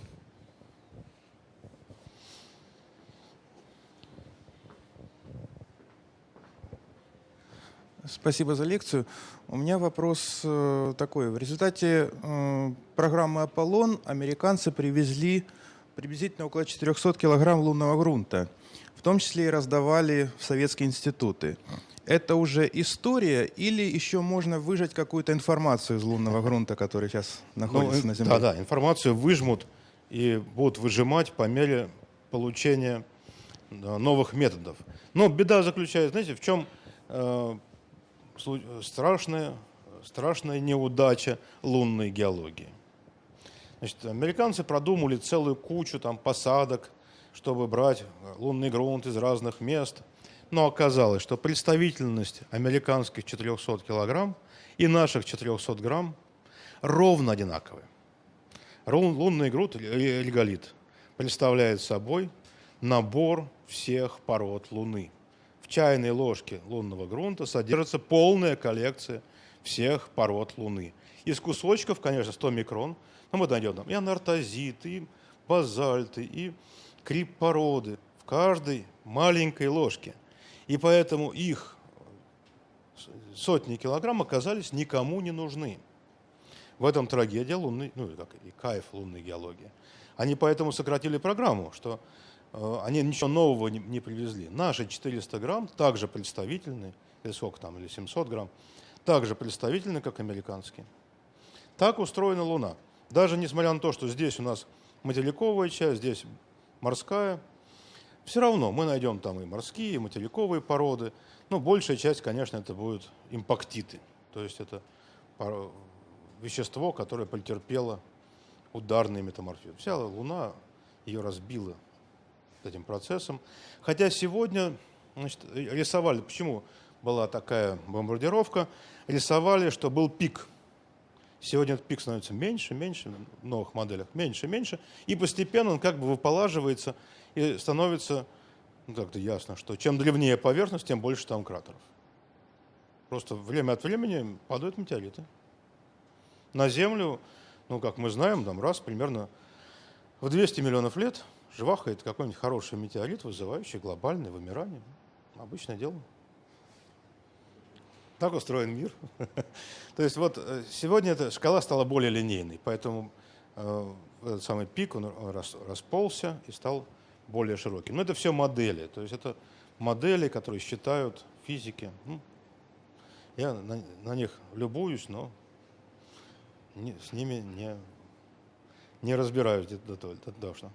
Спасибо за лекцию. У меня вопрос э, такой. В результате э, программы «Аполлон» американцы привезли приблизительно около 400 килограмм лунного грунта. В том числе и раздавали в советские институты. Это уже история или еще можно выжать какую-то информацию из лунного грунта, который сейчас находится ну, на Земле? Да, да, информацию выжмут и будут выжимать по мере получения новых методов. Но беда заключается, знаете, в чем э, страшная, страшная неудача лунной геологии. Значит, американцы продумали целую кучу там, посадок, чтобы брать лунный грунт из разных мест. Но оказалось, что представительность американских 400 килограмм и наших 400 грамм ровно одинаковые. Лунный грунт, реголит, представляет собой набор всех пород Луны – в чайной ложке лунного грунта содержится полная коллекция всех пород Луны. Из кусочков, конечно, 100 микрон, но мы найдем там и анартозит, и базальты, и крип-породы в каждой маленькой ложке. И поэтому их сотни килограмм оказались никому не нужны. В этом трагедия лунной, ну как и кайф лунной геологии. Они поэтому сократили программу, что они ничего нового не, не привезли. Наши 400 грамм также представительны, или сколько там, или 700 грамм, также представительны, как американские. Так устроена Луна. Даже несмотря на то, что здесь у нас материковая часть, здесь морская, все равно мы найдем там и морские, и материковые породы, но большая часть, конечно, это будут импактиты, то есть это вещество, которое претерпело ударный метаморфизм. Вся Луна ее разбила этим процессом. Хотя сегодня значит, рисовали, почему была такая бомбардировка, рисовали, что был пик. Сегодня этот пик становится меньше, меньше, в новых моделях меньше, меньше, и постепенно он как бы выполаживается и становится, ну как-то ясно, что чем древнее поверхность, тем больше там кратеров. Просто время от времени падают метеориты. На Землю, ну как мы знаем, там раз примерно в 200 миллионов лет жвахает какой-нибудь хороший метеорит, вызывающий глобальное вымирание. Обычное дело. Так устроен мир. То есть вот э, сегодня эта шкала стала более линейной, поэтому э, этот самый пик он рас- расползся и стал более широким. Но это все модели, то есть это модели, которые считают физики. Ну, я на, них любуюсь, но с ними не, не разбираюсь до до- должно.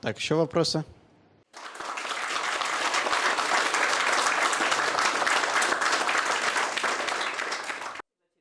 Так, еще вопросы?